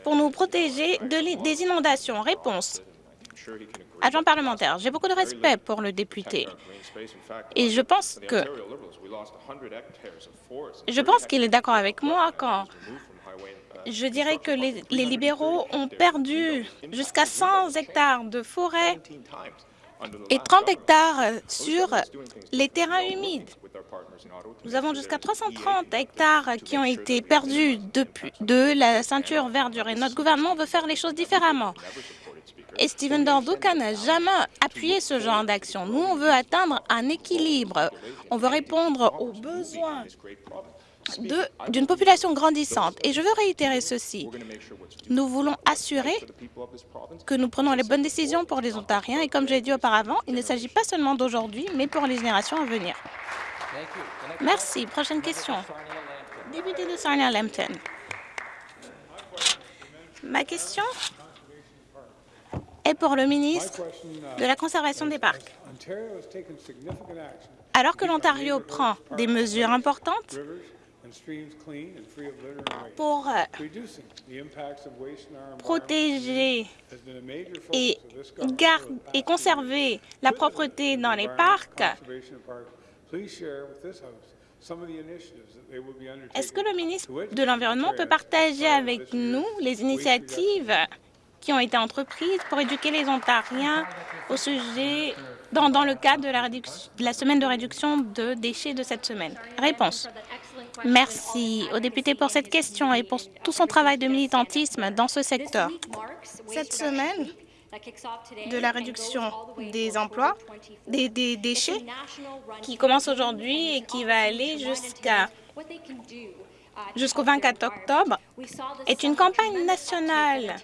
pour nous protéger de, des inondations. Réponse. Agent parlementaire, j'ai beaucoup de respect pour le député et je pense que je pense qu'il est d'accord avec moi quand je dirais que les, libéraux ont perdu jusqu'à 100 hectares de forêt et 30 hectares sur les terrains humides. Nous avons jusqu'à 330 hectares qui ont été perdus de la ceinture verdure et notre gouvernement veut faire les choses différemment. Et Stephen Dorduca n'a jamais appuyé ce genre d'action. Nous, on veut atteindre un équilibre. On veut répondre aux besoins d'une population grandissante. Et je veux réitérer ceci. Nous voulons assurer que nous prenons les bonnes décisions pour les Ontariens. Et comme j'ai dit auparavant, il ne s'agit pas seulement d'aujourd'hui, mais pour les générations à venir. Merci. Prochaine question. Député de Sarnia-Lambton. Ma question est pour le ministre de la Conservation des parcs. Alors que l'Ontario prend des mesures importantes pour euh, protéger et, et conserver la propreté dans les parcs, est-ce que le ministre de l'Environnement peut partager avec nous les initiatives qui ont été entreprises pour éduquer les Ontariens au sujet dans, dans le cadre de la, de la semaine de réduction de déchets de cette semaine? Réponse. Merci aux députés pour cette question et pour tout son travail de militantisme dans ce secteur. Cette semaine de la réduction des emplois, des, des déchets, qui commence aujourd'hui et qui va aller jusqu'à jusqu'au 24 octobre, est une campagne nationale.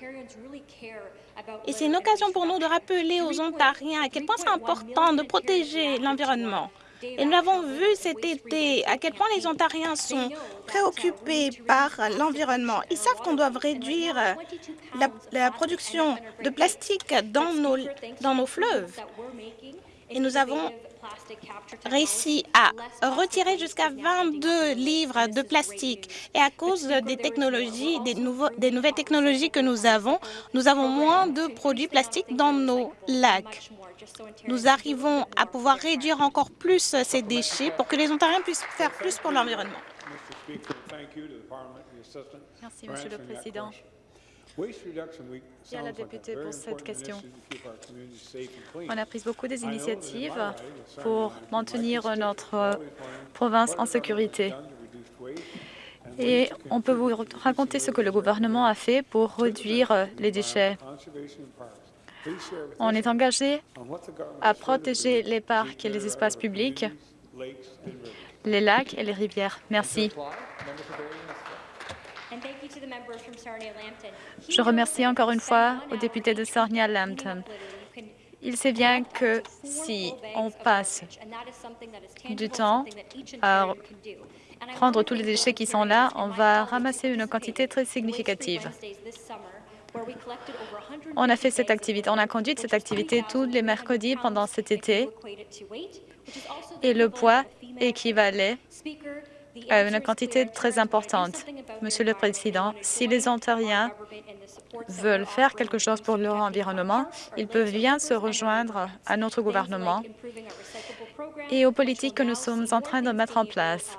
Et c'est une occasion pour nous de rappeler aux Ontariens à quel point c'est important de protéger l'environnement. Et nous l'avons vu cet été, à quel point les Ontariens sont préoccupés par l'environnement. Ils savent qu'on doit réduire la, la, production de plastique dans nos, dans nos fleuves. Et nous avons réussi à retirer jusqu'à 22 livres de plastique. Et à cause des technologies, des, nouveaux, des nouvelles technologies que nous avons, nous avons moins de produits plastiques dans nos lacs. Nous arrivons à pouvoir réduire encore plus ces déchets pour que les Ontariens puissent faire plus pour l'environnement. Merci, Monsieur le Président. Merci à la députée pour cette question. On a pris beaucoup des initiatives pour maintenir notre province en sécurité. Et on peut vous raconter ce que le gouvernement a fait pour réduire les déchets. On est engagé à protéger les parcs et les espaces publics, les lacs et les rivières. Merci. Je remercie encore une fois aux députés de Sarnia-Lambton. Il sait bien que si on passe du temps à prendre tous les déchets qui sont là, on va ramasser une quantité très significative. On a fait cette activité, on a conduit cette activité tous les mercredis pendant cet été et le poids équivalait à une quantité très importante. Monsieur le Président, si les Ontariens veulent faire quelque chose pour leur environnement, ils peuvent bien se rejoindre à notre gouvernement et aux politiques que nous sommes en train de mettre en place.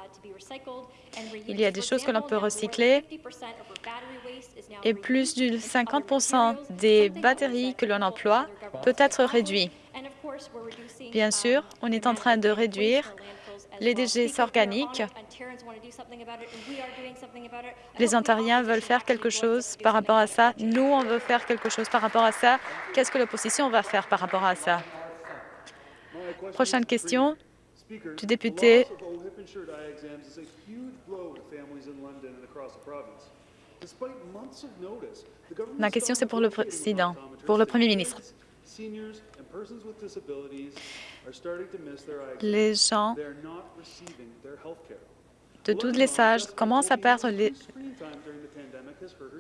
Il y a des choses que l'on peut recycler et plus de 50% des batteries que l'on emploie peut être réduit. Bien sûr, on est en train de réduire les déchets organiques. Les Ontariens veulent faire quelque chose par rapport à ça. Nous, on veut faire quelque chose par rapport à ça. Qu'est-ce que l'opposition va faire par rapport à ça? Prochaine question du député Ma question, c'est pour le président, pour le premier ministre. Les gens de tous les âges commencent à perdre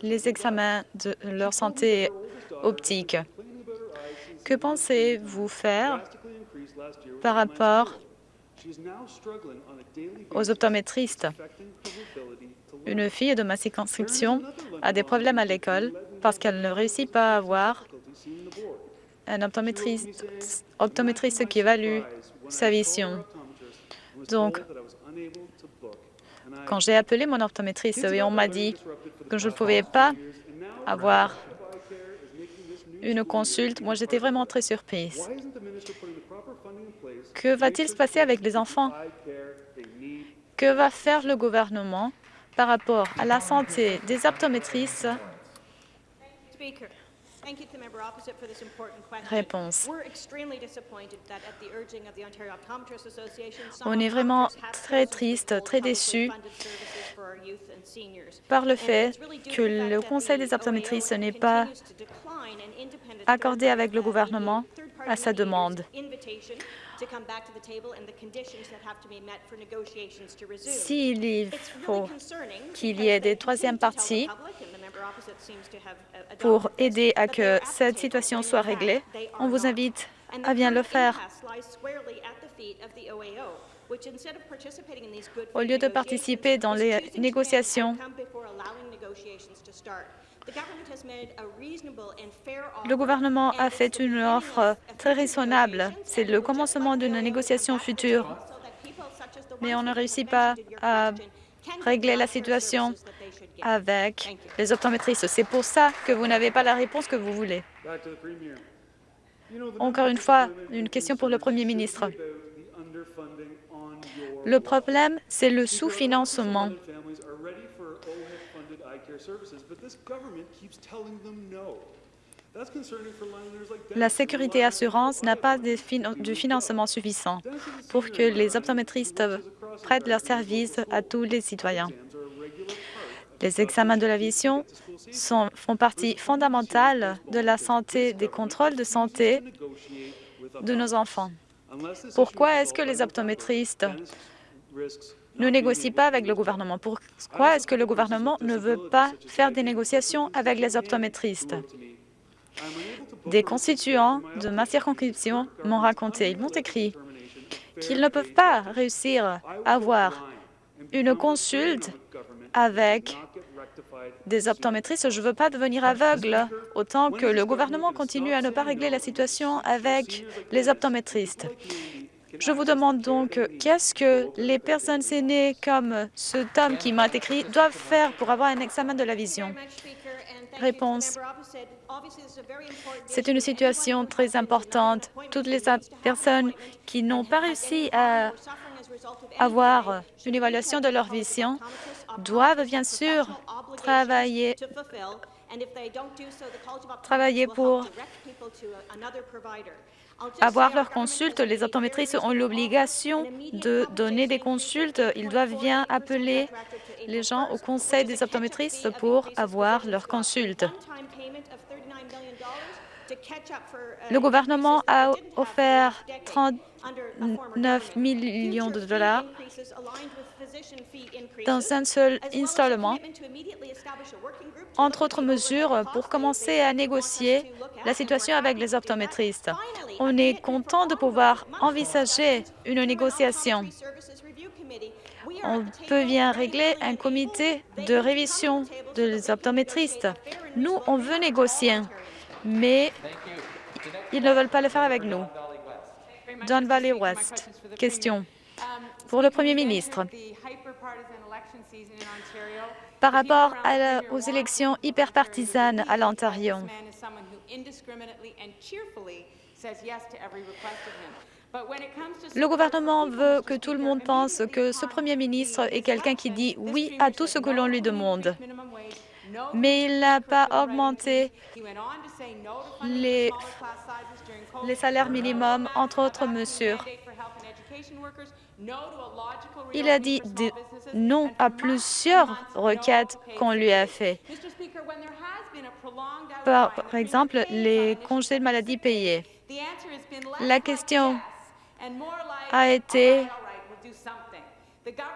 les, examens de leur santé optique. Que pensez-vous faire par rapport aux optométristes? Une fille de ma circonscription a des problèmes à l'école parce qu'elle ne réussit pas à avoir un optométriste, optométriste qui évalue sa vision. Donc, quand j'ai appelé mon optométriste et on m'a dit que je ne pouvais pas avoir une consulte, moi j'étais vraiment très surprise. Que va-t-il se passer avec les enfants? Que va faire le gouvernement par rapport à la santé des optométristes? Réponse. On est vraiment très triste, très déçu par le fait que le Conseil des optométristes n'est pas accordé avec le gouvernement à sa demande. S'il faut qu'il y ait des troisièmes parties pour aider à que cette situation soit réglée, on vous invite à bien le faire. Au lieu de participer dans les négociations, le gouvernement a fait une offre très raisonnable. C'est le commencement d'une négociation future, mais on ne réussit pas à régler la situation avec les optométristes. C'est pour ça que vous n'avez pas la réponse que vous voulez. Encore une fois, une question pour le Premier ministre. Le problème, c'est le sous-financement. La sécurité assurance n'a pas de du financement suffisant pour que les optométristes prêtent leurs services à tous les citoyens. Les examens de la vision font partie fondamentale de la santé, des contrôles de santé de nos enfants. Pourquoi est-ce que les optométristes ne négocient pas avec le gouvernement? Pourquoi est-ce que le gouvernement ne veut pas faire des négociations avec les optométristes? Des constituants de ma circonscription m'ont raconté, ils m'ont écrit qu'ils ne peuvent pas réussir à avoir une consulte avec des optométristes. Je ne veux pas devenir aveugle autant que le gouvernement continue à ne pas régler la situation avec les optométristes. Je vous demande donc qu'est-ce que les personnes aînées comme ce homme qui m'a écrit doivent faire pour avoir un examen de la vision? Réponse. C'est une situation très importante. Toutes les personnes qui n'ont pas réussi à avoir une évaluation de leur vision doivent bien sûr travailler, travailler pour avoir leur consulte. Les optométristes ont l'obligation de donner des consultes. Ils doivent bien appeler les gens au conseil des optométristes pour avoir leur consulte. Le gouvernement a offert 39 millions de dollars dans un seul installement, entre autres mesures pour commencer à négocier la situation avec les optométristes. On est content de pouvoir envisager une négociation. On peut bien régler un comité de révision des optométristes. Nous, on veut négocier, mais ils ne veulent pas le faire avec nous. Don Valley West, question pour le Premier ministre. Par rapport aux élections hyperpartisanes à l'Ontario, le gouvernement veut que tout le monde pense que ce Premier ministre est quelqu'un qui dit oui à tout ce que l'on lui demande. Mais il n'a pas augmenté les, les salaires minimums, entre autres mesures. Il a dit non à plusieurs requêtes qu'on lui a fait. Par, exemple, les congés de maladie payés. La question a été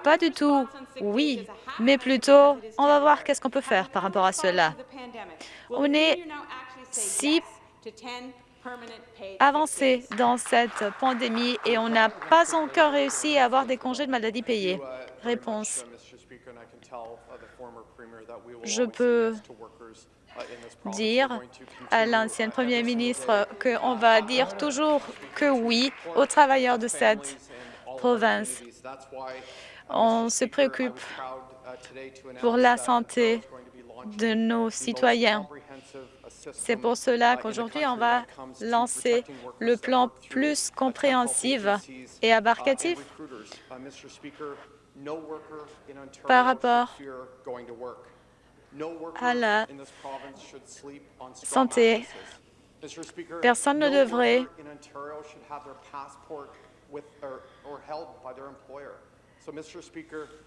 pas du tout oui, mais plutôt on va voir qu'est-ce qu'on peut faire par rapport à cela. On est si avancé dans cette pandémie et on n'a pas encore réussi à avoir des congés de maladie payés. Réponse. Je peux dire à l'ancienne Premier ministre qu'on va dire toujours que oui aux travailleurs de cette province. On se préoccupe pour la santé de nos citoyens. C'est pour cela qu'aujourd'hui, on va lancer le plan plus compréhensif et abarcatif par rapport à la santé. Personne ne devrait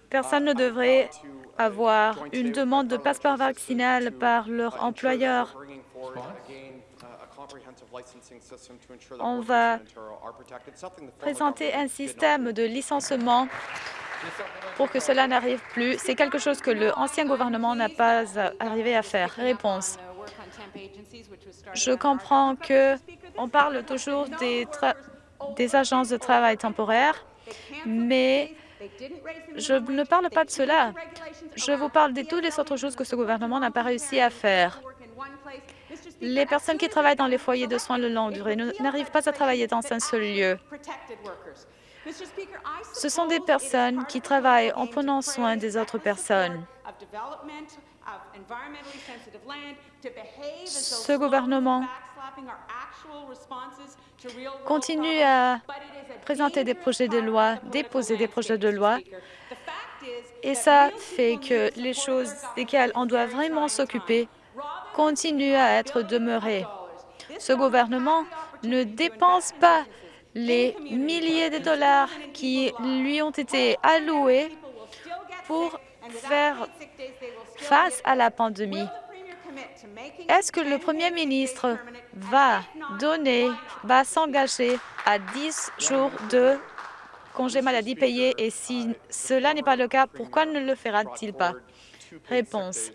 Personne ne devrait avoir une demande de passeport vaccinal par leur employeur. On va présenter un système de licenciement pour que cela n'arrive plus. C'est quelque chose que l'ancien gouvernement n'a pas arrivé à faire. Réponse. Je comprends que on parle toujours des, des agences de travail temporaires Mais je ne parle pas de cela. Je vous parle de toutes les autres choses que ce gouvernement n'a pas réussi à faire. Les personnes qui travaillent dans les foyers de soins de longue durée n'arrivent pas à travailler dans un seul lieu. Ce sont des personnes qui travaillent en prenant soin des autres personnes. Ce gouvernement continue à présenter des projets de loi, déposer des projets de loi, et ça fait que les choses desquelles on doit vraiment s'occuper continuent à être demeurées. Ce gouvernement ne dépense pas les milliers de dollars qui lui ont été alloués pour faire face à la pandémie. Est-ce que le Premier ministre va donner, va s'engager à 10 jours de congé maladie payé et si cela n'est pas le cas, pourquoi ne le fera-t-il pas? Réponse.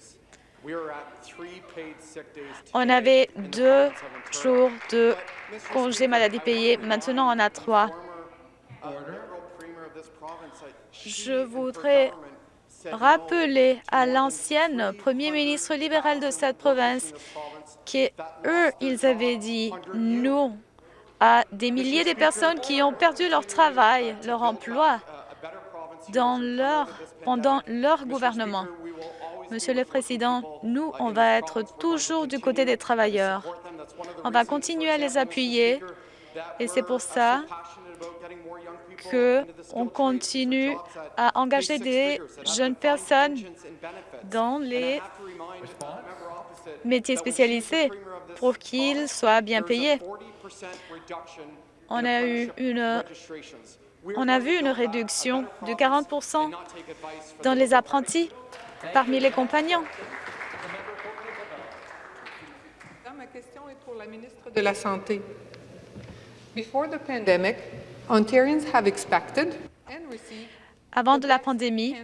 On avait deux jours de congé maladie payé. Maintenant, on a trois. Je voudrais rappeler à l'ancienne premier ministre libéral de cette province qu'eux, ils avaient dit non à des milliers de personnes qui ont perdu leur travail, leur emploi pendant leur gouvernement. Monsieur le Président, nous, on va être toujours du côté des travailleurs. On va continuer à les appuyer et c'est pour ça qu'on continue à engager des jeunes personnes dans les métiers spécialisés pour qu'ils soient bien payés. On a, eu une, on a vu une réduction de 40 dans les apprentis parmi les compagnons. Ma question est pour la ministre de la Santé. Avant de la pandémie,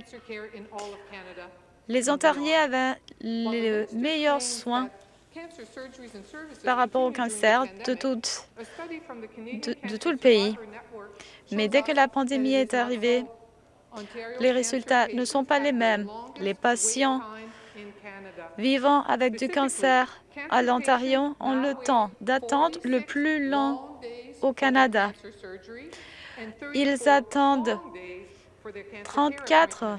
les Ontariens avaient les meilleurs soins par rapport au cancer de tout, de, de tout le pays. Mais dès que la pandémie est arrivée, les résultats ne sont pas les mêmes. Les patients vivant avec du cancer à l'Ontario ont le temps d'attente le plus long au Canada. Ils attendent 34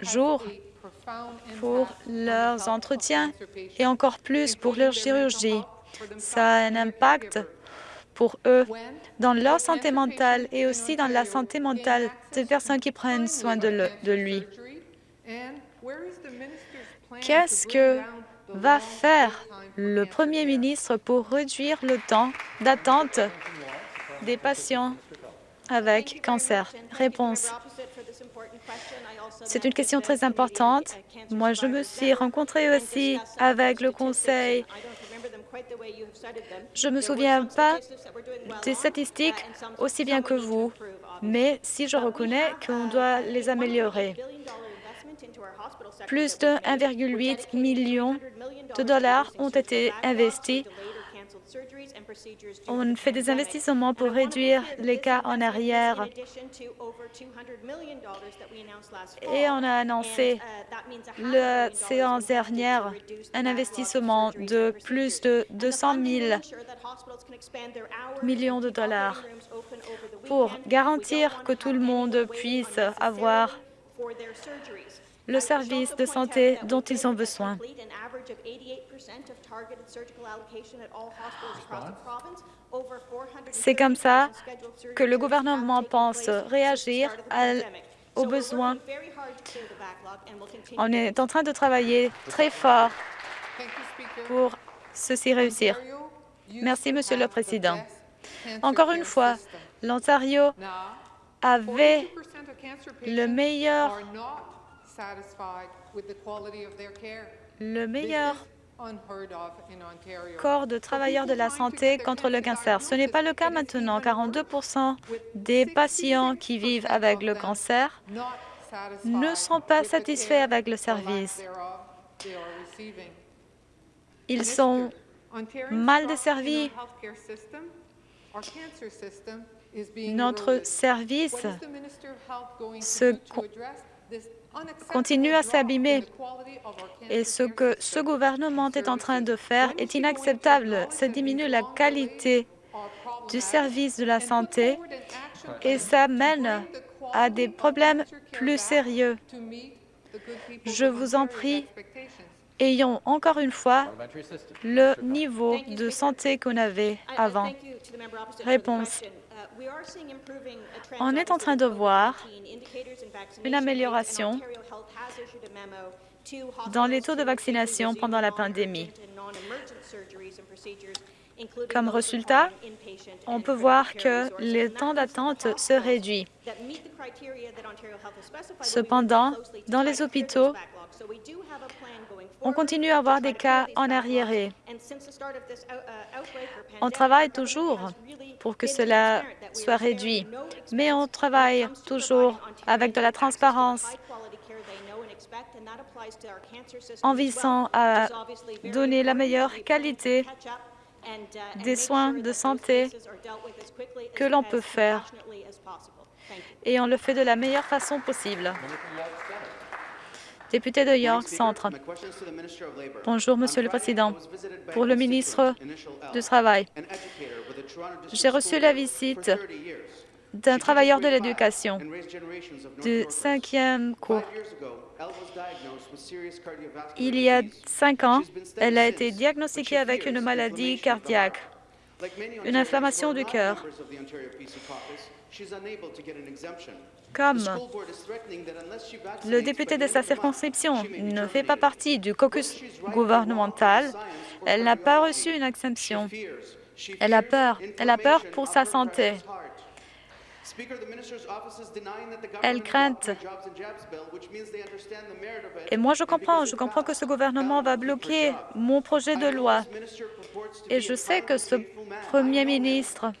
jours pour leurs entretiens et encore plus pour leur chirurgie. Ça a un impact pour eux dans leur santé mentale et aussi dans la santé mentale des personnes qui prennent soin de, lui. Qu'est-ce que va faire le Premier ministre pour réduire le temps d'attente des patients avec cancer Réponse. C'est une question très importante. Moi, je me suis rencontrée aussi avec le Conseil. Je ne me souviens pas des statistiques aussi bien que vous, mais si je reconnais qu'on doit les améliorer. Plus de 1,8 million de dollars ont été investis. On fait des investissements pour réduire les cas en arrière. Et on a annoncé la séance dernière un investissement de plus de 200 000 millions de dollars pour garantir que tout le monde puisse avoir le service de santé dont ils ont besoin. C'est comme ça que le gouvernement pense réagir aux besoins. On est en train de travailler très fort pour ceci réussir. Merci, Monsieur le Président. Encore une fois, l'Ontario avait le meilleur le meilleur corps de travailleurs de la santé contre le cancer. Ce n'est pas le cas maintenant. 42% des patients qui vivent avec le cancer ne sont pas satisfaits avec le service. Ils sont mal desservis notre service se continue à s'abîmer. Et ce que ce gouvernement est en train de faire est inacceptable. Ça diminue la qualité du service de la santé et ça mène à des problèmes plus sérieux. Je vous en prie, ayons encore une fois le niveau de santé qu'on avait avant. Réponse. On est en train de voir une amélioration dans les taux de vaccination pendant la pandémie. Comme résultat, on peut voir que le temps d'attente se réduit. Cependant, dans les hôpitaux, on continue à avoir des cas en arriéré. On travaille toujours pour que cela soit réduit, mais on travaille toujours avec de la transparence en visant à donner la meilleure qualité des soins de santé que l'on peut faire. Et on le fait de la meilleure façon possible. Député de York Centre. Bonjour, Monsieur le Président. Pour le ministre du Travail, j'ai reçu la visite d'un travailleur de l'éducation du cinquième cours. Il y a cinq ans, elle a été diagnostiquée avec une maladie cardiaque, une inflammation du cœur. Comme le député de sa circonscription ne fait pas partie du caucus gouvernemental, elle n'a pas reçu une exemption. Elle a peur. Elle a peur pour sa santé. Elle craint. Et moi, je comprends. Je comprends que ce gouvernement va bloquer mon projet de loi. Et je sais que ce Premier ministre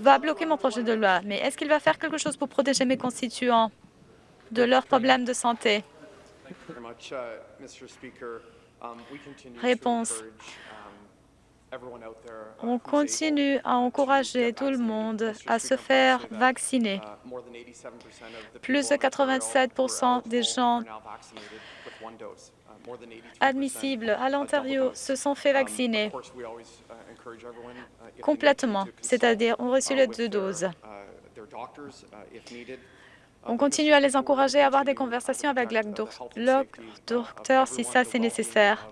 va bloquer mon projet de loi. Mais est-ce qu'il va faire quelque chose pour protéger mes constituants de leurs problèmes de santé? Réponse. On continue à encourager tout le monde à se faire vacciner. Plus de 87% des gens admissibles à l'Ontario se sont fait vacciner complètement, c'est-à-dire ont reçu les deux doses. On continue à les encourager à avoir des conversations avec le docteur si ça c'est nécessaire.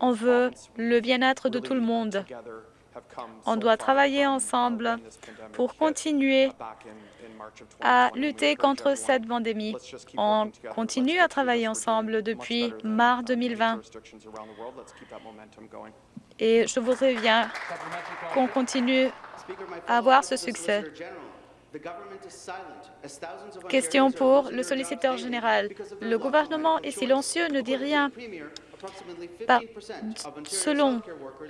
On veut le bien-être de tout le monde. On doit travailler ensemble pour continuer à lutter contre cette pandémie. On continue à travailler ensemble depuis mars 2020. Et je voudrais bien qu'on continue à avoir ce succès. Question pour le solliciteur général. Le gouvernement est silencieux, ne dit rien. selon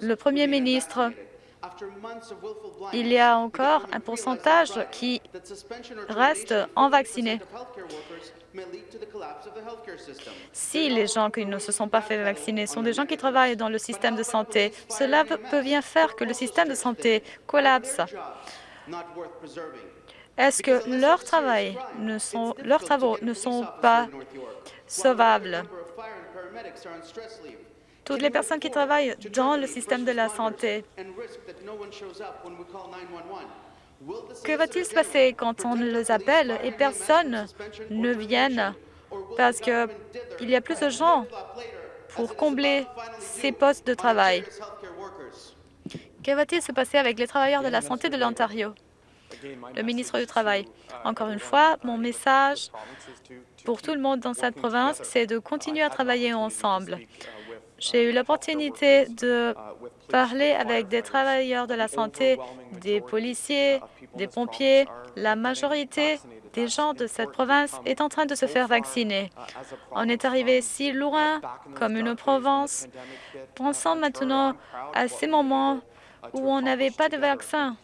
le Premier ministre, il y a encore un pourcentage qui reste en vacciné. Si les gens qui ne se sont pas fait vacciner sont des gens qui travaillent dans le système de santé, cela peut bien faire que le système de santé collapse. Est-ce que leur travail ne sont, leurs travaux ne sont pas sauvables? Toutes les personnes qui travaillent dans le système de la santé. Que va-t-il se passer quand on les appelle et personne ne vient parce qu'il y a plus de gens pour combler ces postes de travail? Que va-t-il se passer avec les travailleurs de la santé de l'Ontario? Le ministre du Travail. Encore une fois, mon message pour tout le monde dans cette province, c'est de continuer à travailler ensemble. J'ai eu l'opportunité de parler avec des travailleurs de la santé, des policiers, des pompiers. La majorité des gens de cette province est en train de se faire vacciner. On est arrivé si loin comme une province. Pensons maintenant à ces moments où on n'avait pas de vaccin.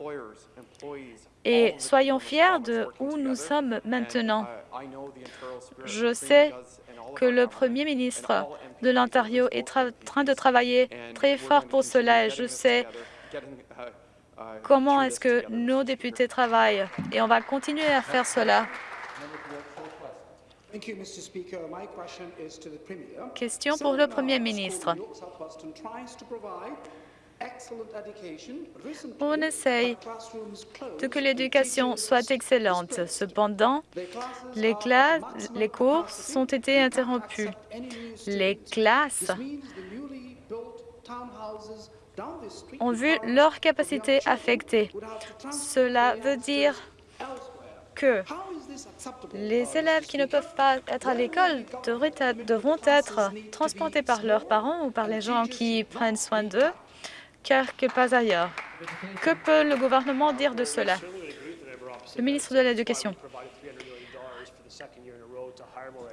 Et soyons fiers de où nous sommes maintenant. Je sais que le Premier ministre de l'Ontario est en train de travailler très fort pour cela et je sais comment est-ce que nos députés travaillent et on va continuer à faire cela. Question pour le Premier ministre. On essaye de que l'éducation soit excellente. Cependant, les, classes, les cours sont été interrompus. Les classes ont vu leur capacité affectée. Cela veut dire que les élèves qui ne peuvent pas être à l'école devront être transportés par leurs parents ou par les gens qui prennent soin d'eux car que pas ailleurs. Que peut le gouvernement dire de cela? Le ministre de l'Éducation.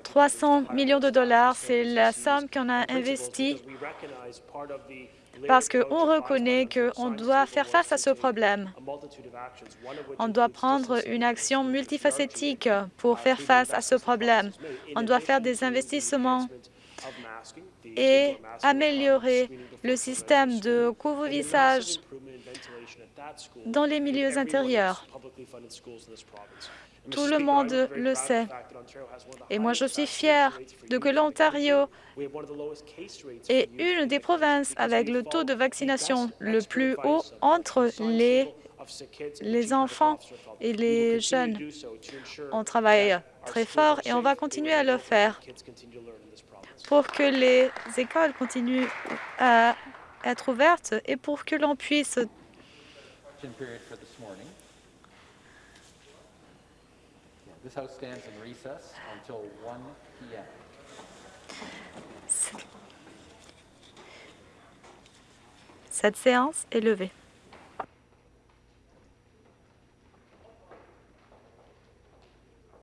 300 millions de dollars, c'est la somme qu'on a investie parce qu'on reconnaît qu'on doit faire face à ce problème. On doit prendre une action multifacétique pour faire face à ce problème. On doit faire des investissements et améliorer le système de couvre-visage dans les milieux intérieurs. Tout le monde le sait. Et moi, je suis fière de que l'Ontario est une des provinces avec le taux de vaccination le plus haut entre les, les enfants et les jeunes. On travaille très fort et on va continuer à le faire pour que les écoles continuent à être ouvertes et pour que l'on puisse Cette séance est levée.